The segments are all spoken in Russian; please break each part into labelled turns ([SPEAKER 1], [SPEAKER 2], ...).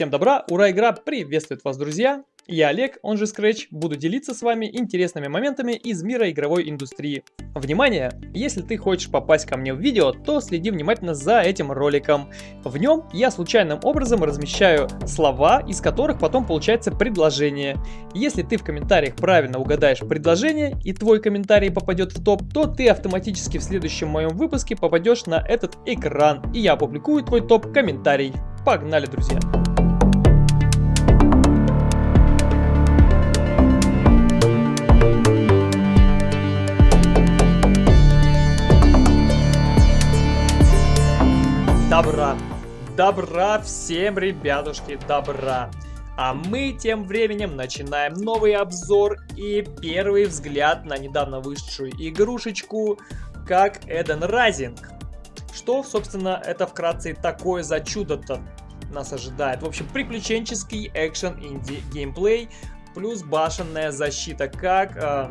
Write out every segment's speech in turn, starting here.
[SPEAKER 1] Всем добра, ура, игра приветствует вас, друзья! Я Олег, он же Scratch, буду делиться с вами интересными моментами из мира игровой индустрии. Внимание! Если ты хочешь попасть ко мне в видео, то следи внимательно за этим роликом. В нем я случайным образом размещаю слова, из которых потом получается предложение. Если ты в комментариях правильно угадаешь предложение и твой комментарий попадет в топ, то ты автоматически в следующем моем выпуске попадешь на этот экран, и я опубликую твой топ-комментарий. Погнали, друзья! Добра. Добра всем, ребятушки, добра. А мы тем временем начинаем новый обзор и первый взгляд на недавно вышедшую игрушечку, как Эден Райзинг. Что, собственно, это вкратце такое за чудо-то нас ожидает? В общем, приключенческий экшен инди геймплей плюс башенная защита, как э,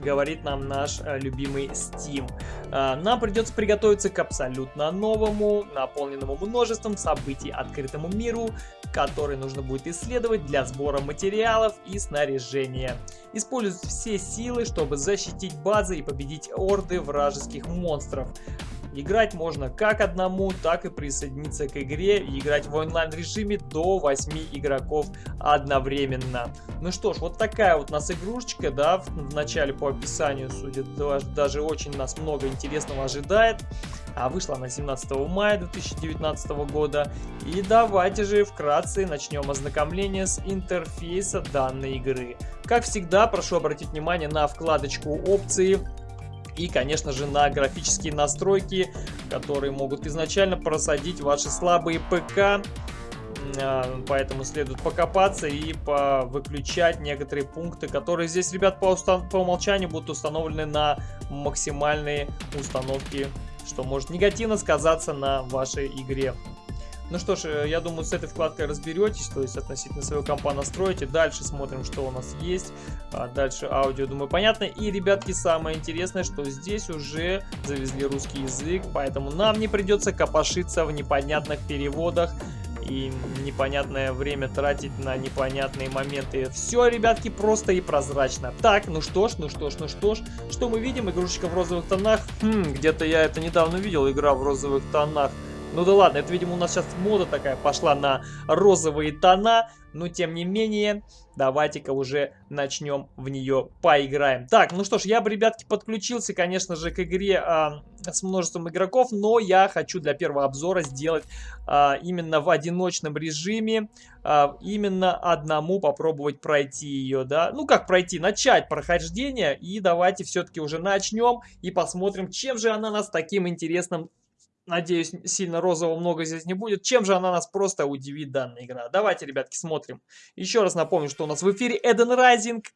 [SPEAKER 1] говорит нам наш э, любимый Steam. Э, нам придется приготовиться к абсолютно новому, наполненному множеством событий открытому миру, который нужно будет исследовать для сбора материалов и снаряжения. Использовать все силы, чтобы защитить базы и победить орды вражеских монстров. Играть можно как одному, так и присоединиться к игре и играть в онлайн режиме до 8 игроков одновременно. Ну что ж, вот такая вот у нас игрушечка, да, в, в начале по описанию, судя, даже очень нас много интересного ожидает. А вышла она 17 мая 2019 года. И давайте же вкратце начнем ознакомление с интерфейса данной игры. Как всегда, прошу обратить внимание на вкладочку опции и, конечно же, на графические настройки, которые могут изначально просадить ваши слабые ПК. А, поэтому следует покопаться и выключать некоторые пункты, которые здесь, ребят, по, по умолчанию будут установлены на максимальные установки, что может негативно сказаться на вашей игре. Ну что ж, э, я думаю, с этой вкладкой разберетесь, то есть относительно своего компа настроите. Дальше смотрим, что у нас есть. А дальше аудио, думаю, понятно. И, ребятки, самое интересное, что здесь уже завезли русский язык, поэтому нам не придется копошиться в непонятных переводах и непонятное время тратить на непонятные моменты. Все, ребятки, просто и прозрачно. Так, ну что ж, ну что ж, ну что ж. Что мы видим? Игрушечка в розовых тонах. Хм, где-то я это недавно видел, игра в розовых тонах. Ну да ладно, это, видимо, у нас сейчас мода такая пошла на розовые тона. Но, тем не менее, давайте-ка уже начнем в нее поиграем. Так, ну что ж, я бы, ребятки, подключился, конечно же, к игре а, с множеством игроков. Но я хочу для первого обзора сделать а, именно в одиночном режиме. А, именно одному попробовать пройти ее, да. Ну, как пройти? Начать прохождение. И давайте все-таки уже начнем и посмотрим, чем же она нас таким интересным Надеюсь, сильно розового много здесь не будет. Чем же она нас просто удивит, данная игра? Давайте, ребятки, смотрим. Еще раз напомню, что у нас в эфире Эден Райзинг.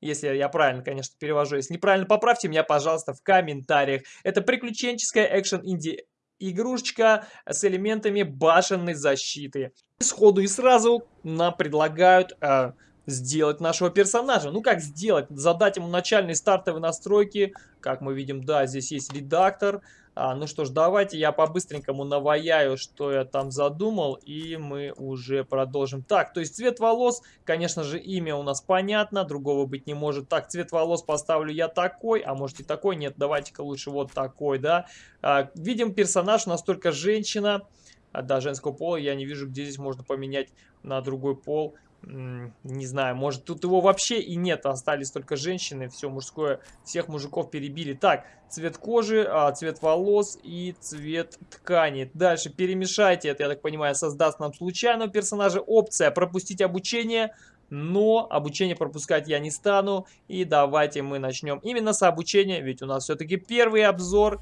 [SPEAKER 1] Если я правильно, конечно, перевожу. Если неправильно, поправьте меня, пожалуйста, в комментариях. Это приключенческая экшен-инди игрушечка с элементами башенной защиты. Сходу и сразу нам предлагают... Э, сделать нашего персонажа. Ну как сделать? Задать ему начальные стартовые настройки. Как мы видим, да, здесь есть редактор. А, ну что ж, давайте я по-быстренькому наваяю, что я там задумал, и мы уже продолжим. Так, то есть цвет волос, конечно же, имя у нас понятно, другого быть не может. Так, цвет волос поставлю я такой, а может и такой, нет, давайте-ка лучше вот такой, да. А, видим, персонаж у нас только женщина, а, да, женского пола, я не вижу, где здесь можно поменять на другой пол не знаю, может тут его вообще и нет, остались только женщины, все мужское, всех мужиков перебили. Так, цвет кожи, а, цвет волос и цвет ткани. Дальше перемешайте, это, я так понимаю, создаст нам случайного персонажа. Опция пропустить обучение, но обучение пропускать я не стану. И давайте мы начнем именно с обучения, ведь у нас все-таки первый обзор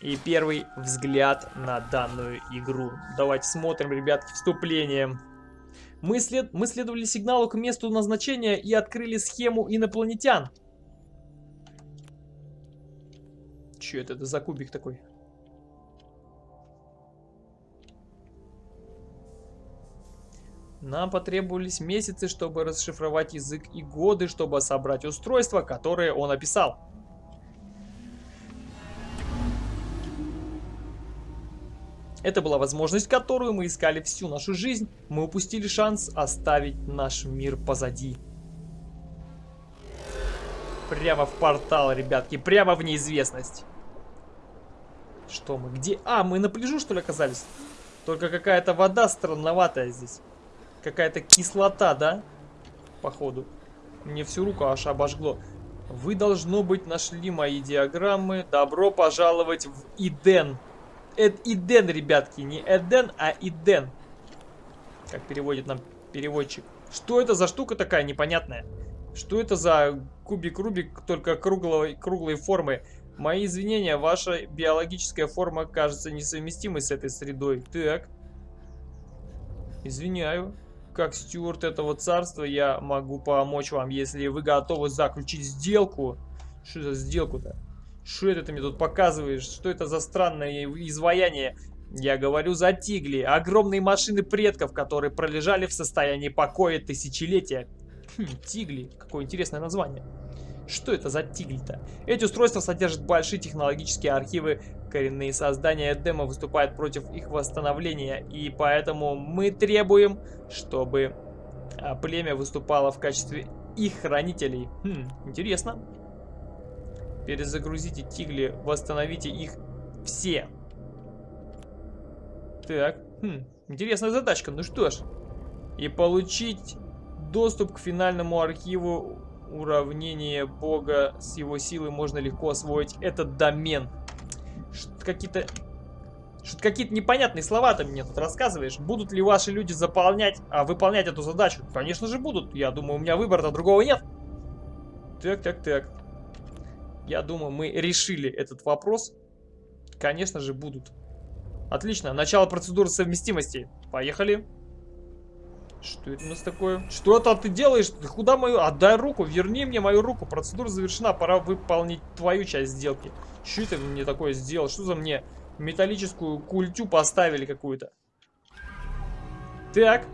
[SPEAKER 1] и первый взгляд на данную игру. Давайте смотрим, ребятки, вступление. Мы, след... мы следовали сигналу к месту назначения и открыли схему инопланетян. Че это, это за кубик такой? Нам потребовались месяцы, чтобы расшифровать язык и годы, чтобы собрать устройство, которое он описал. Это была возможность, которую мы искали всю нашу жизнь. Мы упустили шанс оставить наш мир позади. Прямо в портал, ребятки, прямо в неизвестность. Что мы, где? А, мы на пляжу, что ли, оказались? Только какая-то вода странноватая здесь. Какая-то кислота, да? Походу. Мне всю руку аж обожгло. Вы, должно быть, нашли мои диаграммы. Добро пожаловать в Иден. Эд Иден, ребятки. Не Эден, а Иден. Как переводит нам переводчик. Что это за штука такая непонятная? Что это за кубик-рубик, только круглой, круглой формы? Мои извинения, ваша биологическая форма кажется несовместимой с этой средой. Так. Извиняю. Как стюарт этого царства я могу помочь вам, если вы готовы заключить сделку. Что за сделку-то? Что это ты мне тут показываешь? Что это за странное изваяние? Я говорю за тигли, огромные машины предков, которые пролежали в состоянии покоя тысячелетия. Хм, тигли, какое интересное название. Что это за тигли-то? Эти устройства содержат большие технологические архивы. Коренные создания Эдема выступают против их восстановления. И поэтому мы требуем, чтобы а, племя выступало в качестве их хранителей. Хм, интересно. Перезагрузите тигли, восстановите их все. Так, хм, интересная задачка. Ну что ж. И получить доступ к финальному архиву уравнение бога с его силой можно легко освоить этот домен. Какие-то... Что-то какие-то непонятные слова ты мне тут рассказываешь. Будут ли ваши люди заполнять, а выполнять эту задачу? Конечно же будут. Я думаю, у меня выбора-то другого нет. Так, так, так. Я думаю, мы решили этот вопрос. Конечно же будут. Отлично. Начало процедуры совместимости. Поехали. Что это у нас такое? Что это ты делаешь? Ты куда мою? Отдай руку, верни мне мою руку. Процедура завершена, пора выполнить твою часть сделки. Что это мне такое сделал? Что за мне металлическую культю поставили какую-то? Так.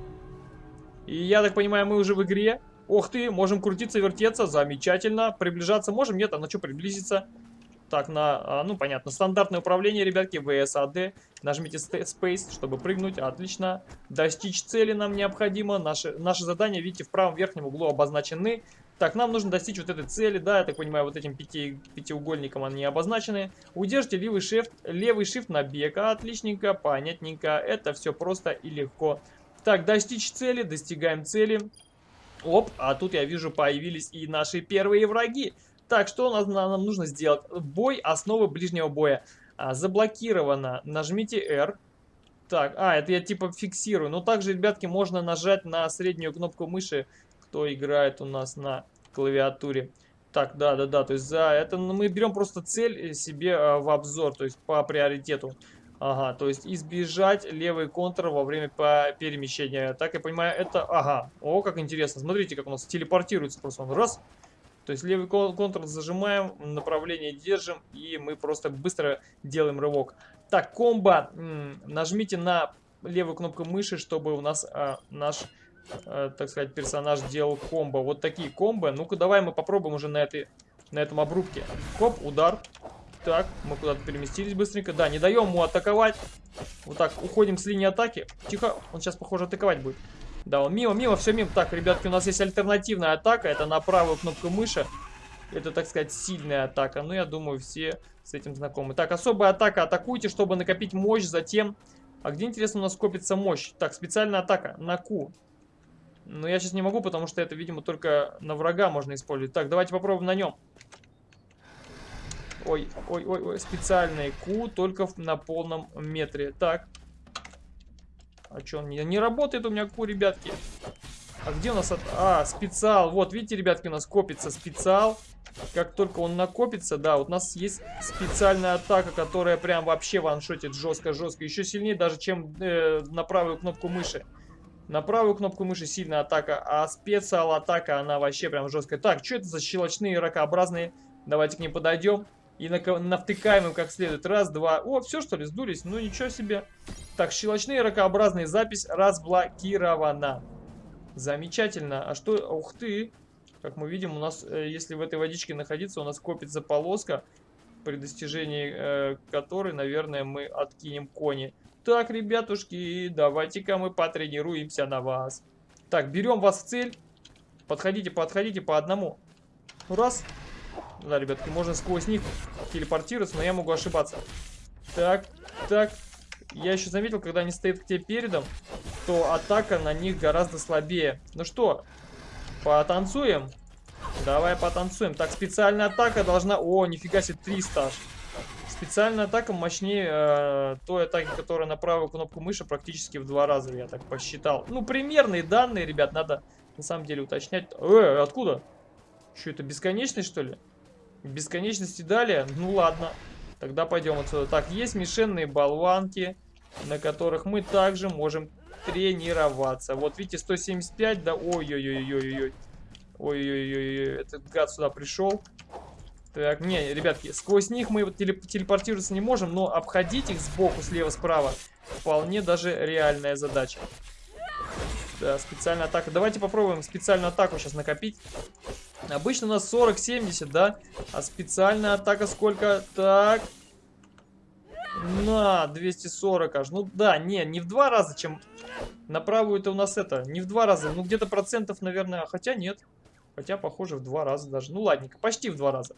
[SPEAKER 1] И я так понимаю, мы уже в игре. Ох ты, можем крутиться, вертеться. Замечательно. Приближаться можем? Нет, а на что приблизиться? Так, на, а, ну понятно, стандартное управление, ребятки, VSAD. Нажмите Space, чтобы прыгнуть, отлично. Достичь цели нам необходимо. Наши, наши задания, видите, в правом верхнем углу обозначены. Так, нам нужно достичь вот этой цели, да, я так понимаю, вот этим пяти, пятиугольником они обозначены. Удержите левый shift, левый shift на бег, отличненько, понятненько, это все просто и легко. Так, достичь цели, достигаем цели. Оп, а тут я вижу появились и наши первые враги. Так, что у нас, нам нужно сделать? Бой основы ближнего боя. А, заблокировано. Нажмите R. Так, а, это я типа фиксирую. Но также, ребятки, можно нажать на среднюю кнопку мыши, кто играет у нас на клавиатуре. Так, да-да-да, то есть за это мы берем просто цель себе а, в обзор, то есть по приоритету. Ага, то есть избежать левый контур во время перемещения. Так я понимаю, это... Ага, о, как интересно. Смотрите, как у нас телепортируется просто он. Раз, то есть левый контур зажимаем, направление держим, и мы просто быстро делаем рывок. Так, комбо. Нажмите на левую кнопку мыши, чтобы у нас а, наш, а, так сказать, персонаж делал комбо. Вот такие комбо. Ну-ка, давай мы попробуем уже на, этой, на этом обрубке. Хоп, удар. Так, мы куда-то переместились быстренько. Да, не даем ему атаковать. Вот так, уходим с линии атаки. Тихо, он сейчас, похоже, атаковать будет. Да, он мимо, мимо, все мимо. Так, ребятки, у нас есть альтернативная атака. Это на правую кнопку мыши. Это, так сказать, сильная атака. Ну, я думаю, все с этим знакомы. Так, особая атака. Атакуйте, чтобы накопить мощь. Затем... А где, интересно, у нас копится мощь? Так, специальная атака. На Q. Но я сейчас не могу, потому что это, видимо, только на врага можно использовать. Так, давайте попробуем на нем. Ой, ой, ой, ой. Специальный Q только на полном метре. Так. А что, он не, не работает у меня ку, ребятки? А где у нас... От... А, специал. Вот, видите, ребятки, у нас копится специал. Как только он накопится, да, вот у нас есть специальная атака, которая прям вообще ваншотит жестко-жестко. Еще сильнее даже, чем э, на правую кнопку мыши. На правую кнопку мыши сильная атака, а специал атака, она вообще прям жесткая. Так, что это за щелочные ракообразные? Давайте к ним подойдем. И навтыкаем им как следует. Раз, два. О, все что ли, сдулись? Ну ничего себе. Так, щелочные ракообразные запись разблокирована. Замечательно. А что... Ух ты. Как мы видим, у нас, э, если в этой водичке находиться, у нас копится полоска, при достижении э, которой, наверное, мы откинем кони. Так, ребятушки, давайте-ка мы потренируемся на вас. Так, берем вас в цель. Подходите, подходите по одному. Раз. Да, ребятки, можно сквозь них телепортироваться, но я могу ошибаться. Так, так. Я еще заметил, когда они стоят к тебе передом, то атака на них гораздо слабее. Ну что, потанцуем? Давай потанцуем. Так, специальная атака должна... О, нифига себе, 300 аж. Специальная атака мощнее э, той атаки, которая на правую кнопку мыши практически в два раза, я так посчитал. Ну, примерные данные, ребят, надо на самом деле уточнять. Э, откуда? Что, это бесконечность, что ли? Бесконечности далее? Ну, ладно. Тогда пойдем отсюда. Так, есть мишенные болванки, на которых мы также можем тренироваться. Вот, видите, 175, да, ой-ой-ой-ой-ой. Ой-ой-ой, этот гад сюда пришел. Так, не, ребятки, сквозь них мы телеп телепортироваться не можем, но обходить их сбоку, слева, справа вполне даже реальная задача. Да, специальная атака. Давайте попробуем специальную атаку сейчас накопить. Обычно у нас 40-70, да? А специальная атака сколько? Так. На, 240 аж. Ну да, не, не в два раза, чем на правую это у нас это. Не в два раза, ну где-то процентов, наверное, хотя нет. Хотя, похоже, в два раза даже. Ну, ладненько, почти в два раза.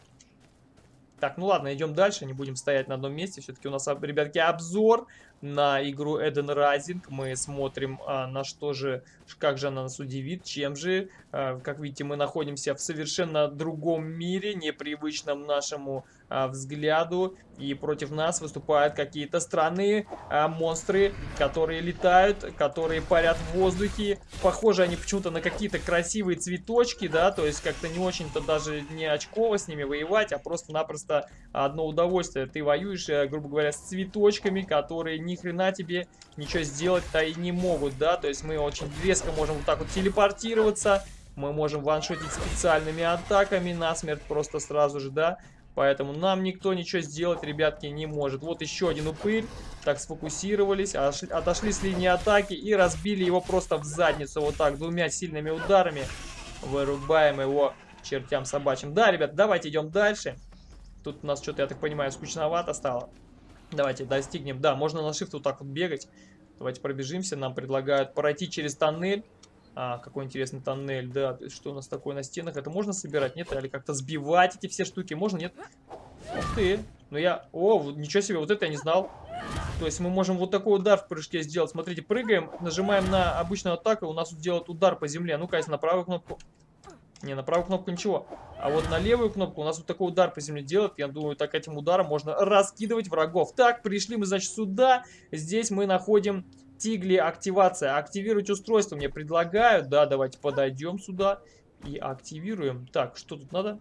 [SPEAKER 1] Так, ну ладно, идем дальше, не будем стоять на одном месте. Все-таки у нас, ребятки, обзор на игру Eden Rising. Мы смотрим, а, на что же, как же она нас удивит, чем же. А, как видите, мы находимся в совершенно другом мире, непривычном нашему взгляду. И против нас выступают какие-то странные а, монстры, которые летают, которые парят в воздухе. Похоже они почему-то на какие-то красивые цветочки, да, то есть как-то не очень-то даже не очково с ними воевать, а просто-напросто одно удовольствие. Ты воюешь, э, грубо говоря, с цветочками, которые ни хрена тебе ничего сделать-то и не могут, да, то есть мы очень резко можем вот так вот телепортироваться, мы можем ваншотить специальными атаками насмерть просто сразу же, да. Поэтому нам никто ничего сделать, ребятки, не может. Вот еще один упырь. Так, сфокусировались, отошли с линии атаки и разбили его просто в задницу. Вот так, двумя сильными ударами. Вырубаем его чертям собачьим. Да, ребят, давайте идем дальше. Тут у нас что-то, я так понимаю, скучновато стало. Давайте достигнем. Да, можно на shift вот так вот бегать. Давайте пробежимся. Нам предлагают пройти через тоннель. А, какой интересный тоннель, да. Что у нас такое на стенах? Это можно собирать, нет? Или как-то сбивать эти все штуки? Можно, нет? Ух ты. Ну я... О, ничего себе, вот это я не знал. То есть мы можем вот такой удар в прыжке сделать. Смотрите, прыгаем, нажимаем на обычную атаку, у нас тут делает удар по земле. Ну-ка, на правую кнопку. Не, на правую кнопку ничего. А вот на левую кнопку у нас вот такой удар по земле делает. Я думаю, так этим ударом можно раскидывать врагов. Так, пришли мы, значит, сюда. Здесь мы находим Тигли активация. Активировать устройство мне предлагают. Да, давайте подойдем сюда и активируем. Так, что тут надо?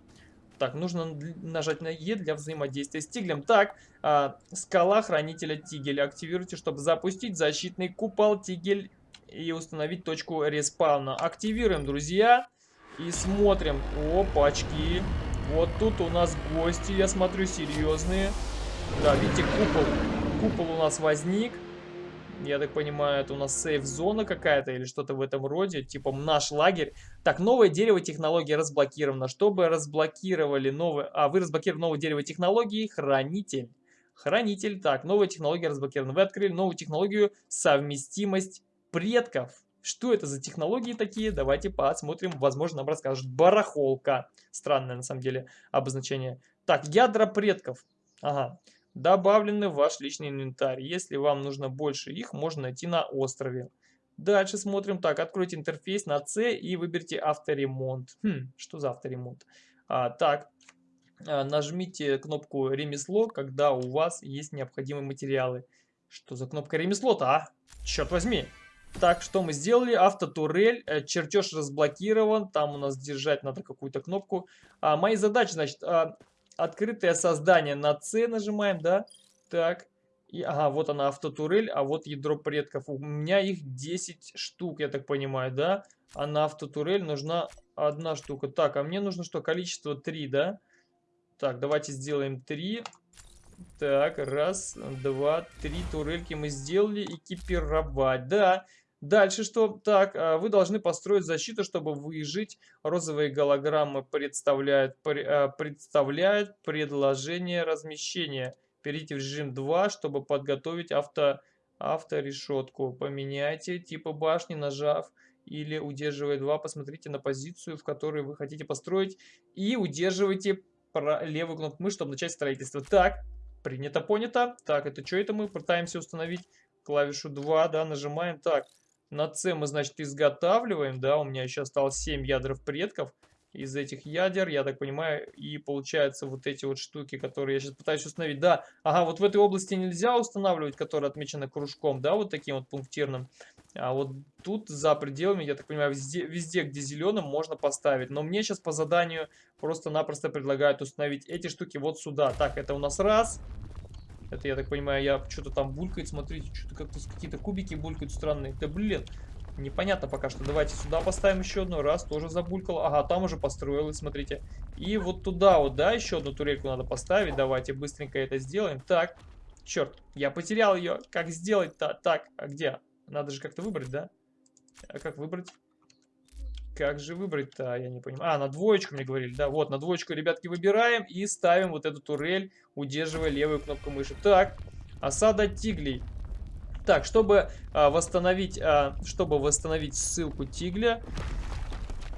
[SPEAKER 1] Так, нужно нажать на Е для взаимодействия с тиглем. Так, а, скала хранителя тигель. Активируйте, чтобы запустить защитный купол тигель и установить точку респауна. Активируем, друзья. И смотрим. Опачки. Вот тут у нас гости, я смотрю, серьезные. Да, видите, купол. Купол у нас возник. Я так понимаю, это у нас сейф-зона какая-то или что-то в этом роде, типа наш лагерь. Так, новое дерево технологии разблокировано. Чтобы разблокировали новое... А, вы разблокировали новое дерево технологии, хранитель. Хранитель. Так, новая технология разблокирована. Вы открыли новую технологию совместимость предков. Что это за технологии такие? Давайте посмотрим. Возможно, нам расскажут. Барахолка. Странное, на самом деле, обозначение. Так, ядра предков. Ага добавлены в ваш личный инвентарь. Если вам нужно больше их, можно найти на острове. Дальше смотрим. Так, откройте интерфейс на C и выберите авторемонт. Хм, что за авторемонт? А, так, а, нажмите кнопку ремесло, когда у вас есть необходимые материалы. Что за кнопка ремесло-то, а? Черт возьми. Так, что мы сделали? Автотурель, э, чертеж разблокирован, там у нас держать надо какую-то кнопку. А, мои задачи, значит, а, открытое создание на C нажимаем, да? Так. И, ага, вот она автотурель, а вот ядро предков. У меня их 10 штук, я так понимаю, да? А на автотурель нужна одна штука. Так, а мне нужно что? Количество 3, да? Так, давайте сделаем 3. Так, раз, два, три турельки мы сделали. Экипировать, да. Дальше что? Так, а, вы должны построить защиту, чтобы выжить. Розовые голограммы представляют, а, представляют предложение размещения. Перейдите в режим 2, чтобы подготовить авто Авторешетку поменяйте, типа башни, нажав или удерживая 2, посмотрите на позицию, в которой вы хотите построить, и удерживайте левую кнопку мыши, чтобы начать строительство. Так, принято, понято. Так, это что это мы пытаемся установить? Клавишу 2, да, нажимаем. Так, на C мы, значит, изготавливаем, да, у меня еще осталось 7 ядров предков из этих ядер, я так понимаю, и получается вот эти вот штуки, которые я сейчас пытаюсь установить. Да, ага, вот в этой области нельзя устанавливать, которая отмечена кружком, да, вот таким вот пунктирным. А вот тут за пределами, я так понимаю, везде, везде где зеленым, можно поставить. Но мне сейчас по заданию просто-напросто предлагают установить эти штуки вот сюда. Так, это у нас раз. Это, я так понимаю, я что-то там булькает, смотрите, что-то как-то какие-то кубики булькают странные. Да блин, непонятно пока что. Давайте сюда поставим еще одну. Раз, тоже забулькало. Ага, там уже построилось, смотрите. И вот туда вот, да, еще одну турельку надо поставить. Давайте быстренько это сделаем. Так, черт, я потерял ее. Как сделать-то? Так, а где? Надо же как-то выбрать, да? А как выбрать? Как же выбрать-то? Я не понимаю. А, на двоечку мне говорили. Да, вот, на двоечку, ребятки, выбираем и ставим вот эту турель, удерживая левую кнопку мыши. Так, осада тиглей. Так, чтобы а, восстановить, а, чтобы восстановить ссылку тигля,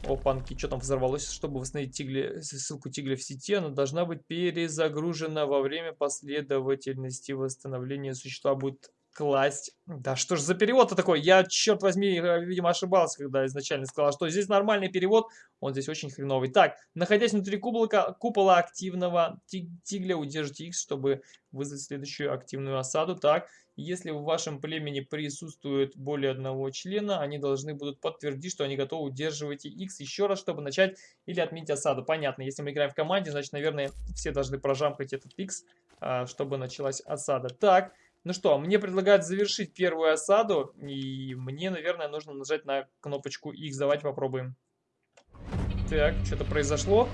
[SPEAKER 1] Опанки, что там взорвалось? Чтобы восстановить тигли, ссылку тигля в сети, она должна быть перезагружена во время последовательности восстановления существа будет класть. Да что ж за перевод-то такой? Я, черт возьми, э, видимо, ошибался, когда изначально сказал, что здесь нормальный перевод, он здесь очень хреновый. Так, находясь внутри купола, купола активного тигля, удержите X, чтобы вызвать следующую активную осаду. Так, если в вашем племени присутствует более одного члена, они должны будут подтвердить, что они готовы удерживать X еще раз, чтобы начать или отменить осаду. Понятно, если мы играем в команде, значит, наверное, все должны прожамкать этот X, а, чтобы началась осада. Так, ну что, мне предлагают завершить первую осаду, и мне, наверное, нужно нажать на кнопочку X. Давайте попробуем. Так, что-то произошло.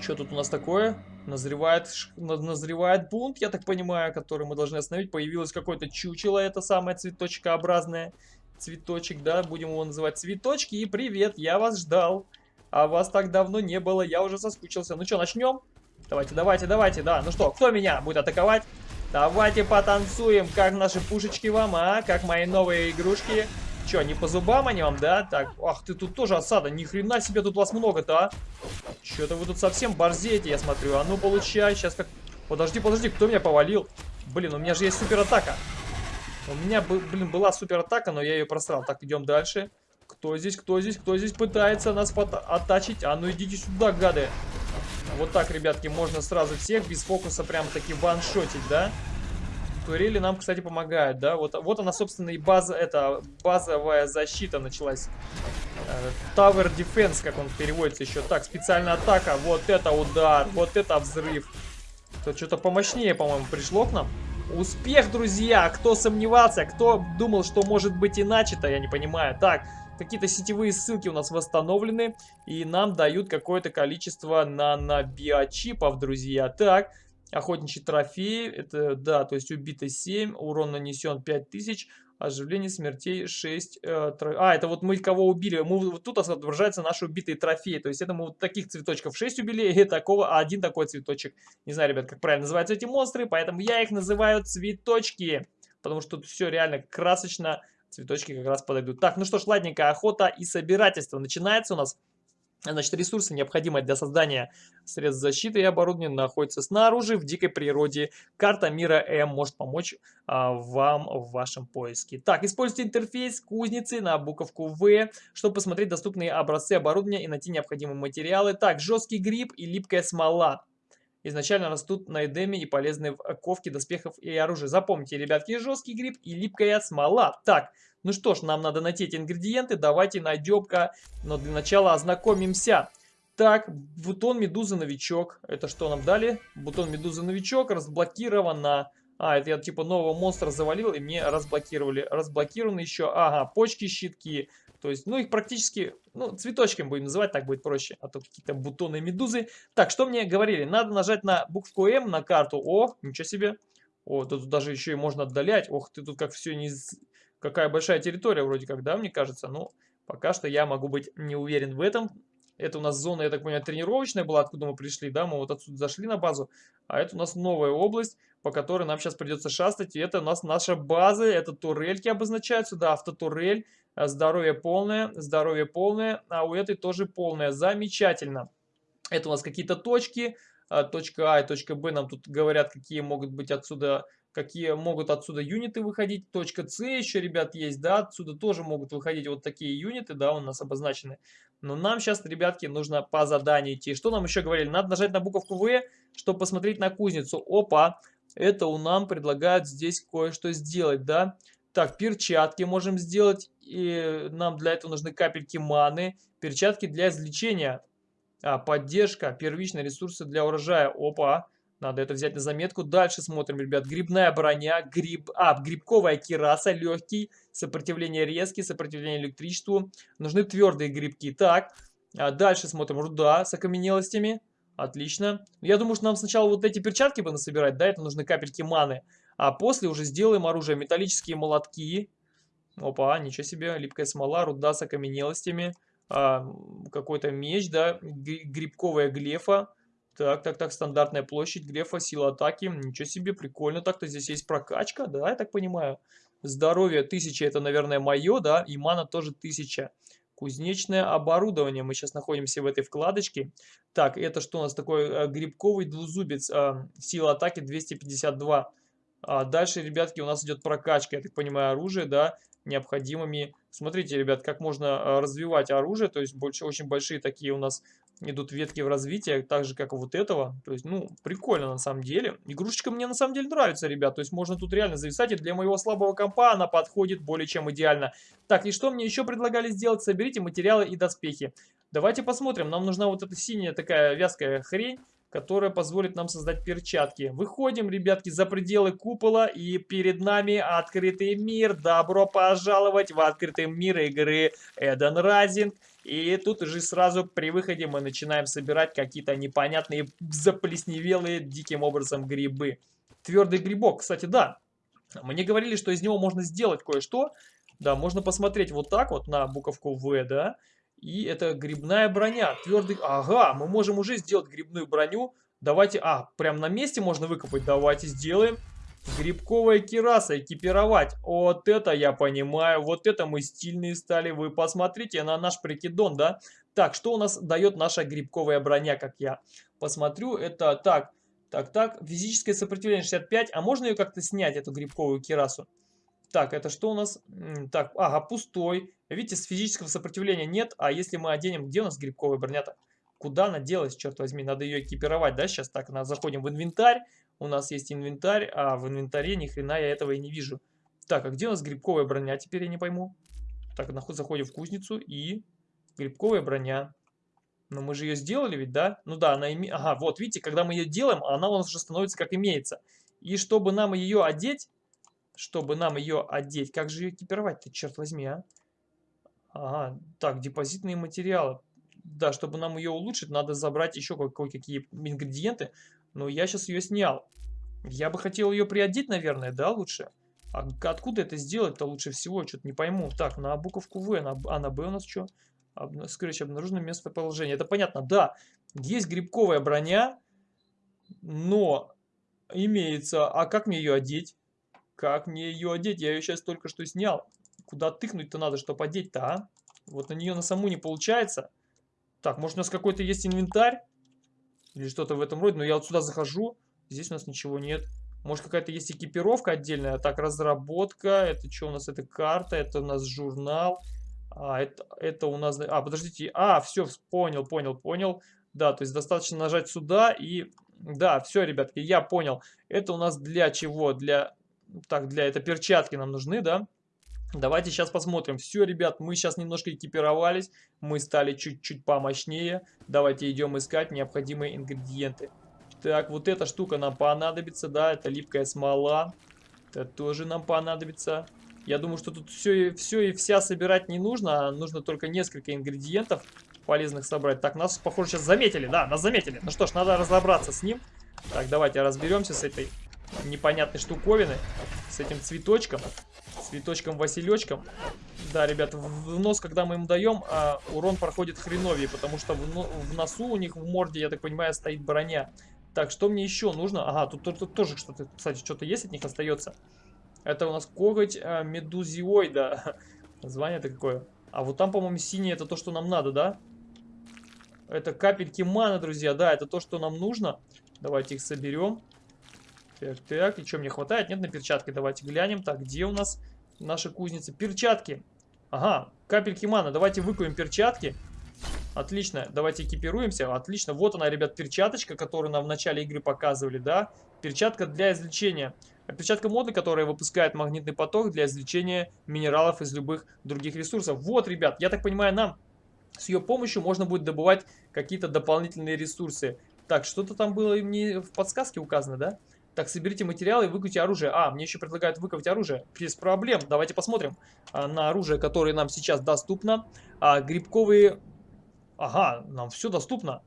[SPEAKER 1] Что тут у нас такое? Назревает, назревает бунт, я так понимаю, который мы должны остановить. Появилось какое-то чучело, это самое цветочкообразное. Цветочек, да, будем его называть цветочки. И привет, я вас ждал. А вас так давно не было, я уже соскучился. Ну что, начнем? Давайте, давайте, давайте, да. Ну что, кто меня будет атаковать? Давайте потанцуем, как наши пушечки вам, а? Как мои новые игрушки. Че, не по зубам они вам, да? Так, ах, ты тут тоже осада. Ни хрена себе тут вас много-то, а? Че-то вы тут совсем борзеете, я смотрю. А ну, получай, сейчас как... Подожди, подожди, кто меня повалил? Блин, у меня же есть суператака. У меня, блин, была суператака, но я ее просрал. Так, идем дальше. Кто здесь, кто здесь, кто здесь пытается нас оттачить? А ну идите сюда, гады. Вот так, ребятки, можно сразу всех без фокуса прям таки ваншотить, да? Турели нам, кстати, помогают, да? Вот, вот она, собственно, и база, это базовая защита началась. Э, Tower Defense, как он переводится еще. Так, специальная атака. Вот это удар, вот это взрыв. Тут что-то помощнее, по-моему, пришло к нам. Успех, друзья! Кто сомневался, кто думал, что может быть иначе-то, я не понимаю. Так, какие-то сетевые ссылки у нас восстановлены, и нам дают какое-то количество нано-биочипов, друзья. Так, охотничий трофей, это, да, то есть убито 7, урон нанесен 5000, оживление смертей 6. Э, тро... А, это вот мы кого убили, мы, вот тут отображаются наши убитые трофеи, то есть это мы вот таких цветочков 6 убили, и такого, один такой цветочек. Не знаю, ребят, как правильно называются эти монстры, поэтому я их называю цветочки, потому что тут все реально красочно, Цветочки как раз подойдут. Так, ну что ж, ладненько, охота и собирательство начинается у нас. Значит, ресурсы, необходимые для создания средств защиты и оборудования, находятся снаружи, в дикой природе. Карта мира М может помочь а, вам в вашем поиске. Так, используйте интерфейс кузницы на буковку В, чтобы посмотреть доступные образцы оборудования и найти необходимые материалы. Так, жесткий гриб и липкая смола изначально растут на эдеме и полезны в ковке доспехов и оружия. Запомните, ребятки, жесткий гриб и липкая смола. Так, ну что ж, нам надо найти эти ингредиенты, давайте найдем-ка, но для начала ознакомимся. Так, бутон медузы новичок. Это что нам дали? Бутон медузы новичок разблокировано. А, это я типа нового монстра завалил и мне разблокировали. Разблокированы еще, ага, почки, щитки. То есть, ну, их практически, ну, цветочками будем называть, так будет проще. А то какие-то бутоны медузы. Так, что мне говорили? Надо нажать на букву М на карту. О, ничего себе. О, тут даже еще и можно отдалять. Ох, ты тут как все не... Какая большая территория вроде как, да, мне кажется. Ну, пока что я могу быть не уверен в этом. Это у нас зона, я так понимаю, тренировочная была, откуда мы пришли, да, мы вот отсюда зашли на базу. А это у нас новая область. по которой нам сейчас придется шастать. И это у нас наша база, это турельки обозначаются, да, автотурель, э, здоровье полное, здоровье полное, а у этой тоже полное. Замечательно. Это у нас какие-то точки, э, точка А и точка Б нам тут говорят, какие могут быть отсюда какие могут отсюда юниты выходить. Точка С еще, ребят, есть, да, отсюда тоже могут выходить вот такие юниты, да, у нас обозначены. Но нам сейчас, ребятки, нужно по заданию идти. Что нам еще говорили? Надо нажать на буковку В, чтобы посмотреть на кузницу. Опа, это у нам предлагают здесь кое-что сделать, да. Так, перчатки можем сделать, и нам для этого нужны капельки маны. Перчатки для извлечения. А, поддержка, первичные ресурсы для урожая. Опа. Надо это взять на заметку. Дальше смотрим, ребят. Грибная броня, гриб... А, грибковая кираса, легкий, сопротивление резкий, сопротивление электричеству. Нужны твердые грибки. Так, а дальше смотрим. Руда с окаменелостями. Отлично. Я думаю, что нам сначала вот эти перчатки бы насобирать, да, это нужны капельки маны. А после уже сделаем оружие. Металлические молотки. Опа, ничего себе. Липкая смола, руда с окаменелостями. А, Какой-то меч, да, грибковая глефа. Так, так, так, стандартная площадь, глефа, сила атаки. Ничего себе, прикольно так-то. Здесь есть прокачка, да, я так понимаю. Здоровье 1000, это, наверное, мое, да, и мана тоже 1000. Кузнечное оборудование. Мы сейчас находимся в этой вкладочке. Так, это что у нас такое? Э, грибковый двузубец. Э, сила атаки 252. А дальше, ребятки, у нас идет прокачка, я так понимаю, оружие, да, необходимыми. Смотрите, ребят, как можно э, развивать оружие. То есть больше, очень большие такие у нас идут ветки в развитие, так же, как вот этого. То есть, ну, прикольно на самом деле. Игрушечка мне на самом деле нравится, ребят. То есть, можно тут реально зависать. И для моего слабого компа она подходит более чем идеально. Так, и что мне еще предлагали сделать? Соберите материалы и доспехи. Давайте посмотрим. Нам нужна вот эта синяя такая вязкая хрень которая позволит нам создать перчатки. Выходим, ребятки, за пределы купола, и перед нами открытый мир. Добро пожаловать в открытый мир игры Эден Райзинг. И тут уже сразу при выходе мы начинаем собирать какие-то непонятные заплесневелые диким образом грибы. Твердый грибок, кстати, да. Мне говорили, что из него можно сделать кое-что. Да, можно посмотреть вот так вот на буковку В, да. И это грибная броня. Твердый... Ага, мы можем уже сделать грибную броню. Давайте... А, прям на месте можно выкопать. Давайте сделаем. Грибковая кираса, экипировать. Вот это я понимаю, вот это мы стильные стали. Вы посмотрите на наш прикидон, да? Так, что у нас дает наша грибковая броня, как я посмотрю? Это так, так, так, физическое сопротивление 65. А можно ее как-то снять, эту грибковую кирасу? Так, это что у нас? Так, ага, пустой. Видите, с физического сопротивления нет. А если мы оденем, где у нас грибковая броня-то? Куда она делась, черт возьми? Надо ее экипировать, да, сейчас? Так, заходим в инвентарь. У нас есть инвентарь, а в инвентаре ни хрена я этого и не вижу. Так, а где у нас грибковая броня? Теперь я не пойму. Так, заходим в кузницу и грибковая броня. Но мы же ее сделали ведь, да? Ну да, она имеет... Ага, вот, видите, когда мы ее делаем, она у нас уже становится как имеется. И чтобы нам ее одеть, чтобы нам ее одеть, как же ее экипировать-то, черт возьми, а? Ага, так, депозитные материалы. Да, чтобы нам ее улучшить, надо забрать еще кое-какие ингредиенты. Но я сейчас ее снял. Я бы хотел ее приодеть, наверное, да, лучше? А откуда это сделать-то лучше всего? Что-то не пойму. Так, на буковку В, на, а на Б у нас что? Об, скорее, обнаружено местоположение. Это понятно, да. Есть грибковая броня, но имеется... А как мне ее одеть? Как мне ее одеть? Я ее сейчас только что снял. Куда тыкнуть-то надо, чтобы одеть-то, а? Вот на нее на саму не получается. Так, может у нас какой-то есть инвентарь? Или что-то в этом роде. Но я вот сюда захожу. Здесь у нас ничего нет. Может какая-то есть экипировка отдельная. Так, разработка. Это что у нас? Это карта. Это у нас журнал. А, это, это у нас... А, подождите. А, все, понял, понял, понял. Да, то есть достаточно нажать сюда и... Да, все, ребятки, я понял. Это у нас для чего? Для... Так, для... Это перчатки нам нужны, да? Давайте сейчас посмотрим. Все, ребят, мы сейчас немножко экипировались. Мы стали чуть-чуть помощнее. Давайте идем искать необходимые ингредиенты. Так, вот эта штука нам понадобится, да, это липкая смола. Это тоже нам понадобится. Я думаю, что тут все, все и вся собирать не нужно, а нужно только несколько ингредиентов полезных собрать. Так, нас, похоже, сейчас заметили, да, нас заметили. Ну что ж, надо разобраться с ним. Так, давайте разберемся с этой непонятной штуковиной, с этим цветочком цветочком-василечком. Да, ребят, в нос, когда мы им даем, а, урон проходит хреновее, потому что в, в носу у них в морде, я так понимаю, стоит броня. Так, что мне еще нужно? Ага, тут, тут, тут тоже что-то, кстати, что-то есть от них остается. Это у нас коготь э, медузиоида. Название-то какое? А вот там, по-моему, синий это то, что нам надо, да? Это капельки маны, друзья, да, это то, что нам нужно. Давайте их соберем. Так, так, и что мне хватает? Нет на перчатки, давайте глянем. Так, где у нас наши кузницы? Перчатки. Ага, капельки маны, давайте выкуем перчатки. Отлично, давайте экипируемся. Отлично, вот она, ребят, перчаточка, которую нам в начале игры показывали, да? Перчатка для извлечения. Перчатка моды, которая выпускает магнитный поток для извлечения минералов из любых других ресурсов. Вот, ребят, я так понимаю, нам с ее помощью можно будет добывать какие-то дополнительные ресурсы. Так, что-то там было мне в подсказке указано, да? Так, соберите материалы и выкуйте оружие. А, мне еще предлагают выковать оружие. Без проблем. Давайте посмотрим а, на оружие, которое нам сейчас доступно. А, грибковые Ага, нам все доступно.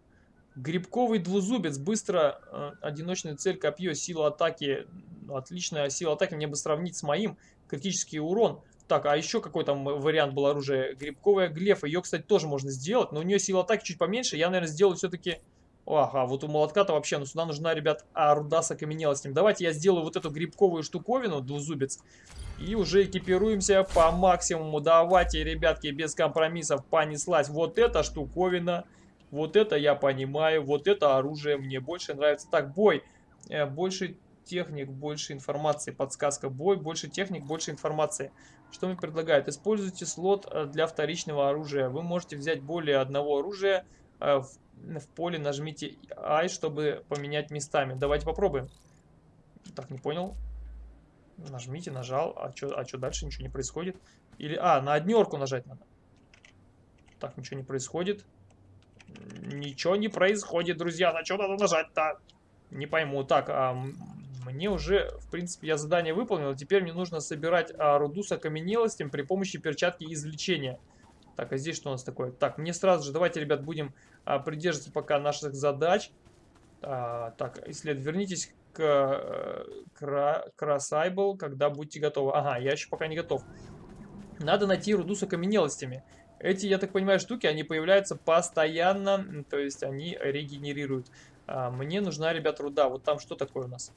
[SPEAKER 1] Грибковый двузубец, быстро, э, одиночная цель, копье, сила атаки, отличная сила атаки, мне бы сравнить с моим, критический урон. Так, а еще какой там вариант был оружия? Грибковая глефа, ее, кстати, тоже можно сделать, но у нее сила атаки чуть поменьше, я, наверное, сделаю все-таки Ага, вот у молотка-то вообще, ну сюда нужна, ребят, а руда с окаменелостью. Давайте я сделаю вот эту грибковую штуковину, двузубец, и уже экипируемся по максимуму. Давайте, ребятки, без компромиссов понеслась. Вот эта штуковина, вот это я понимаю, вот это оружие мне больше нравится. Так, бой, э, больше техник, больше информации, подсказка, бой, больше техник, больше информации. Что мне предлагают? Используйте слот э, для вторичного оружия. Вы можете взять более одного оружия э, в в поле нажмите I, чтобы поменять местами. Давайте попробуем. Так, не понял. Нажмите, нажал. А что а чё дальше? Ничего не происходит. Или, а, на однерку нажать надо. Так, ничего не происходит. Ничего не происходит, друзья. На что надо нажать-то? Не пойму. Так, а, мне уже, в принципе, я задание выполнил. Теперь мне нужно собирать а, руду с окаменелостям при помощи перчатки извлечения. Так, а здесь что у нас такое? Так, мне сразу же, давайте, ребят, будем придерживаться пока наших задач. А, так, исследовать. Вернитесь к, э, Красайбл, когда будете готовы. Ага, я еще пока не готов. Надо найти руду с окаменелостями. Эти, я так понимаю, штуки, они появляются постоянно, то есть они регенерируют. А, мне нужна, ребят, руда. Вот там что такое у нас?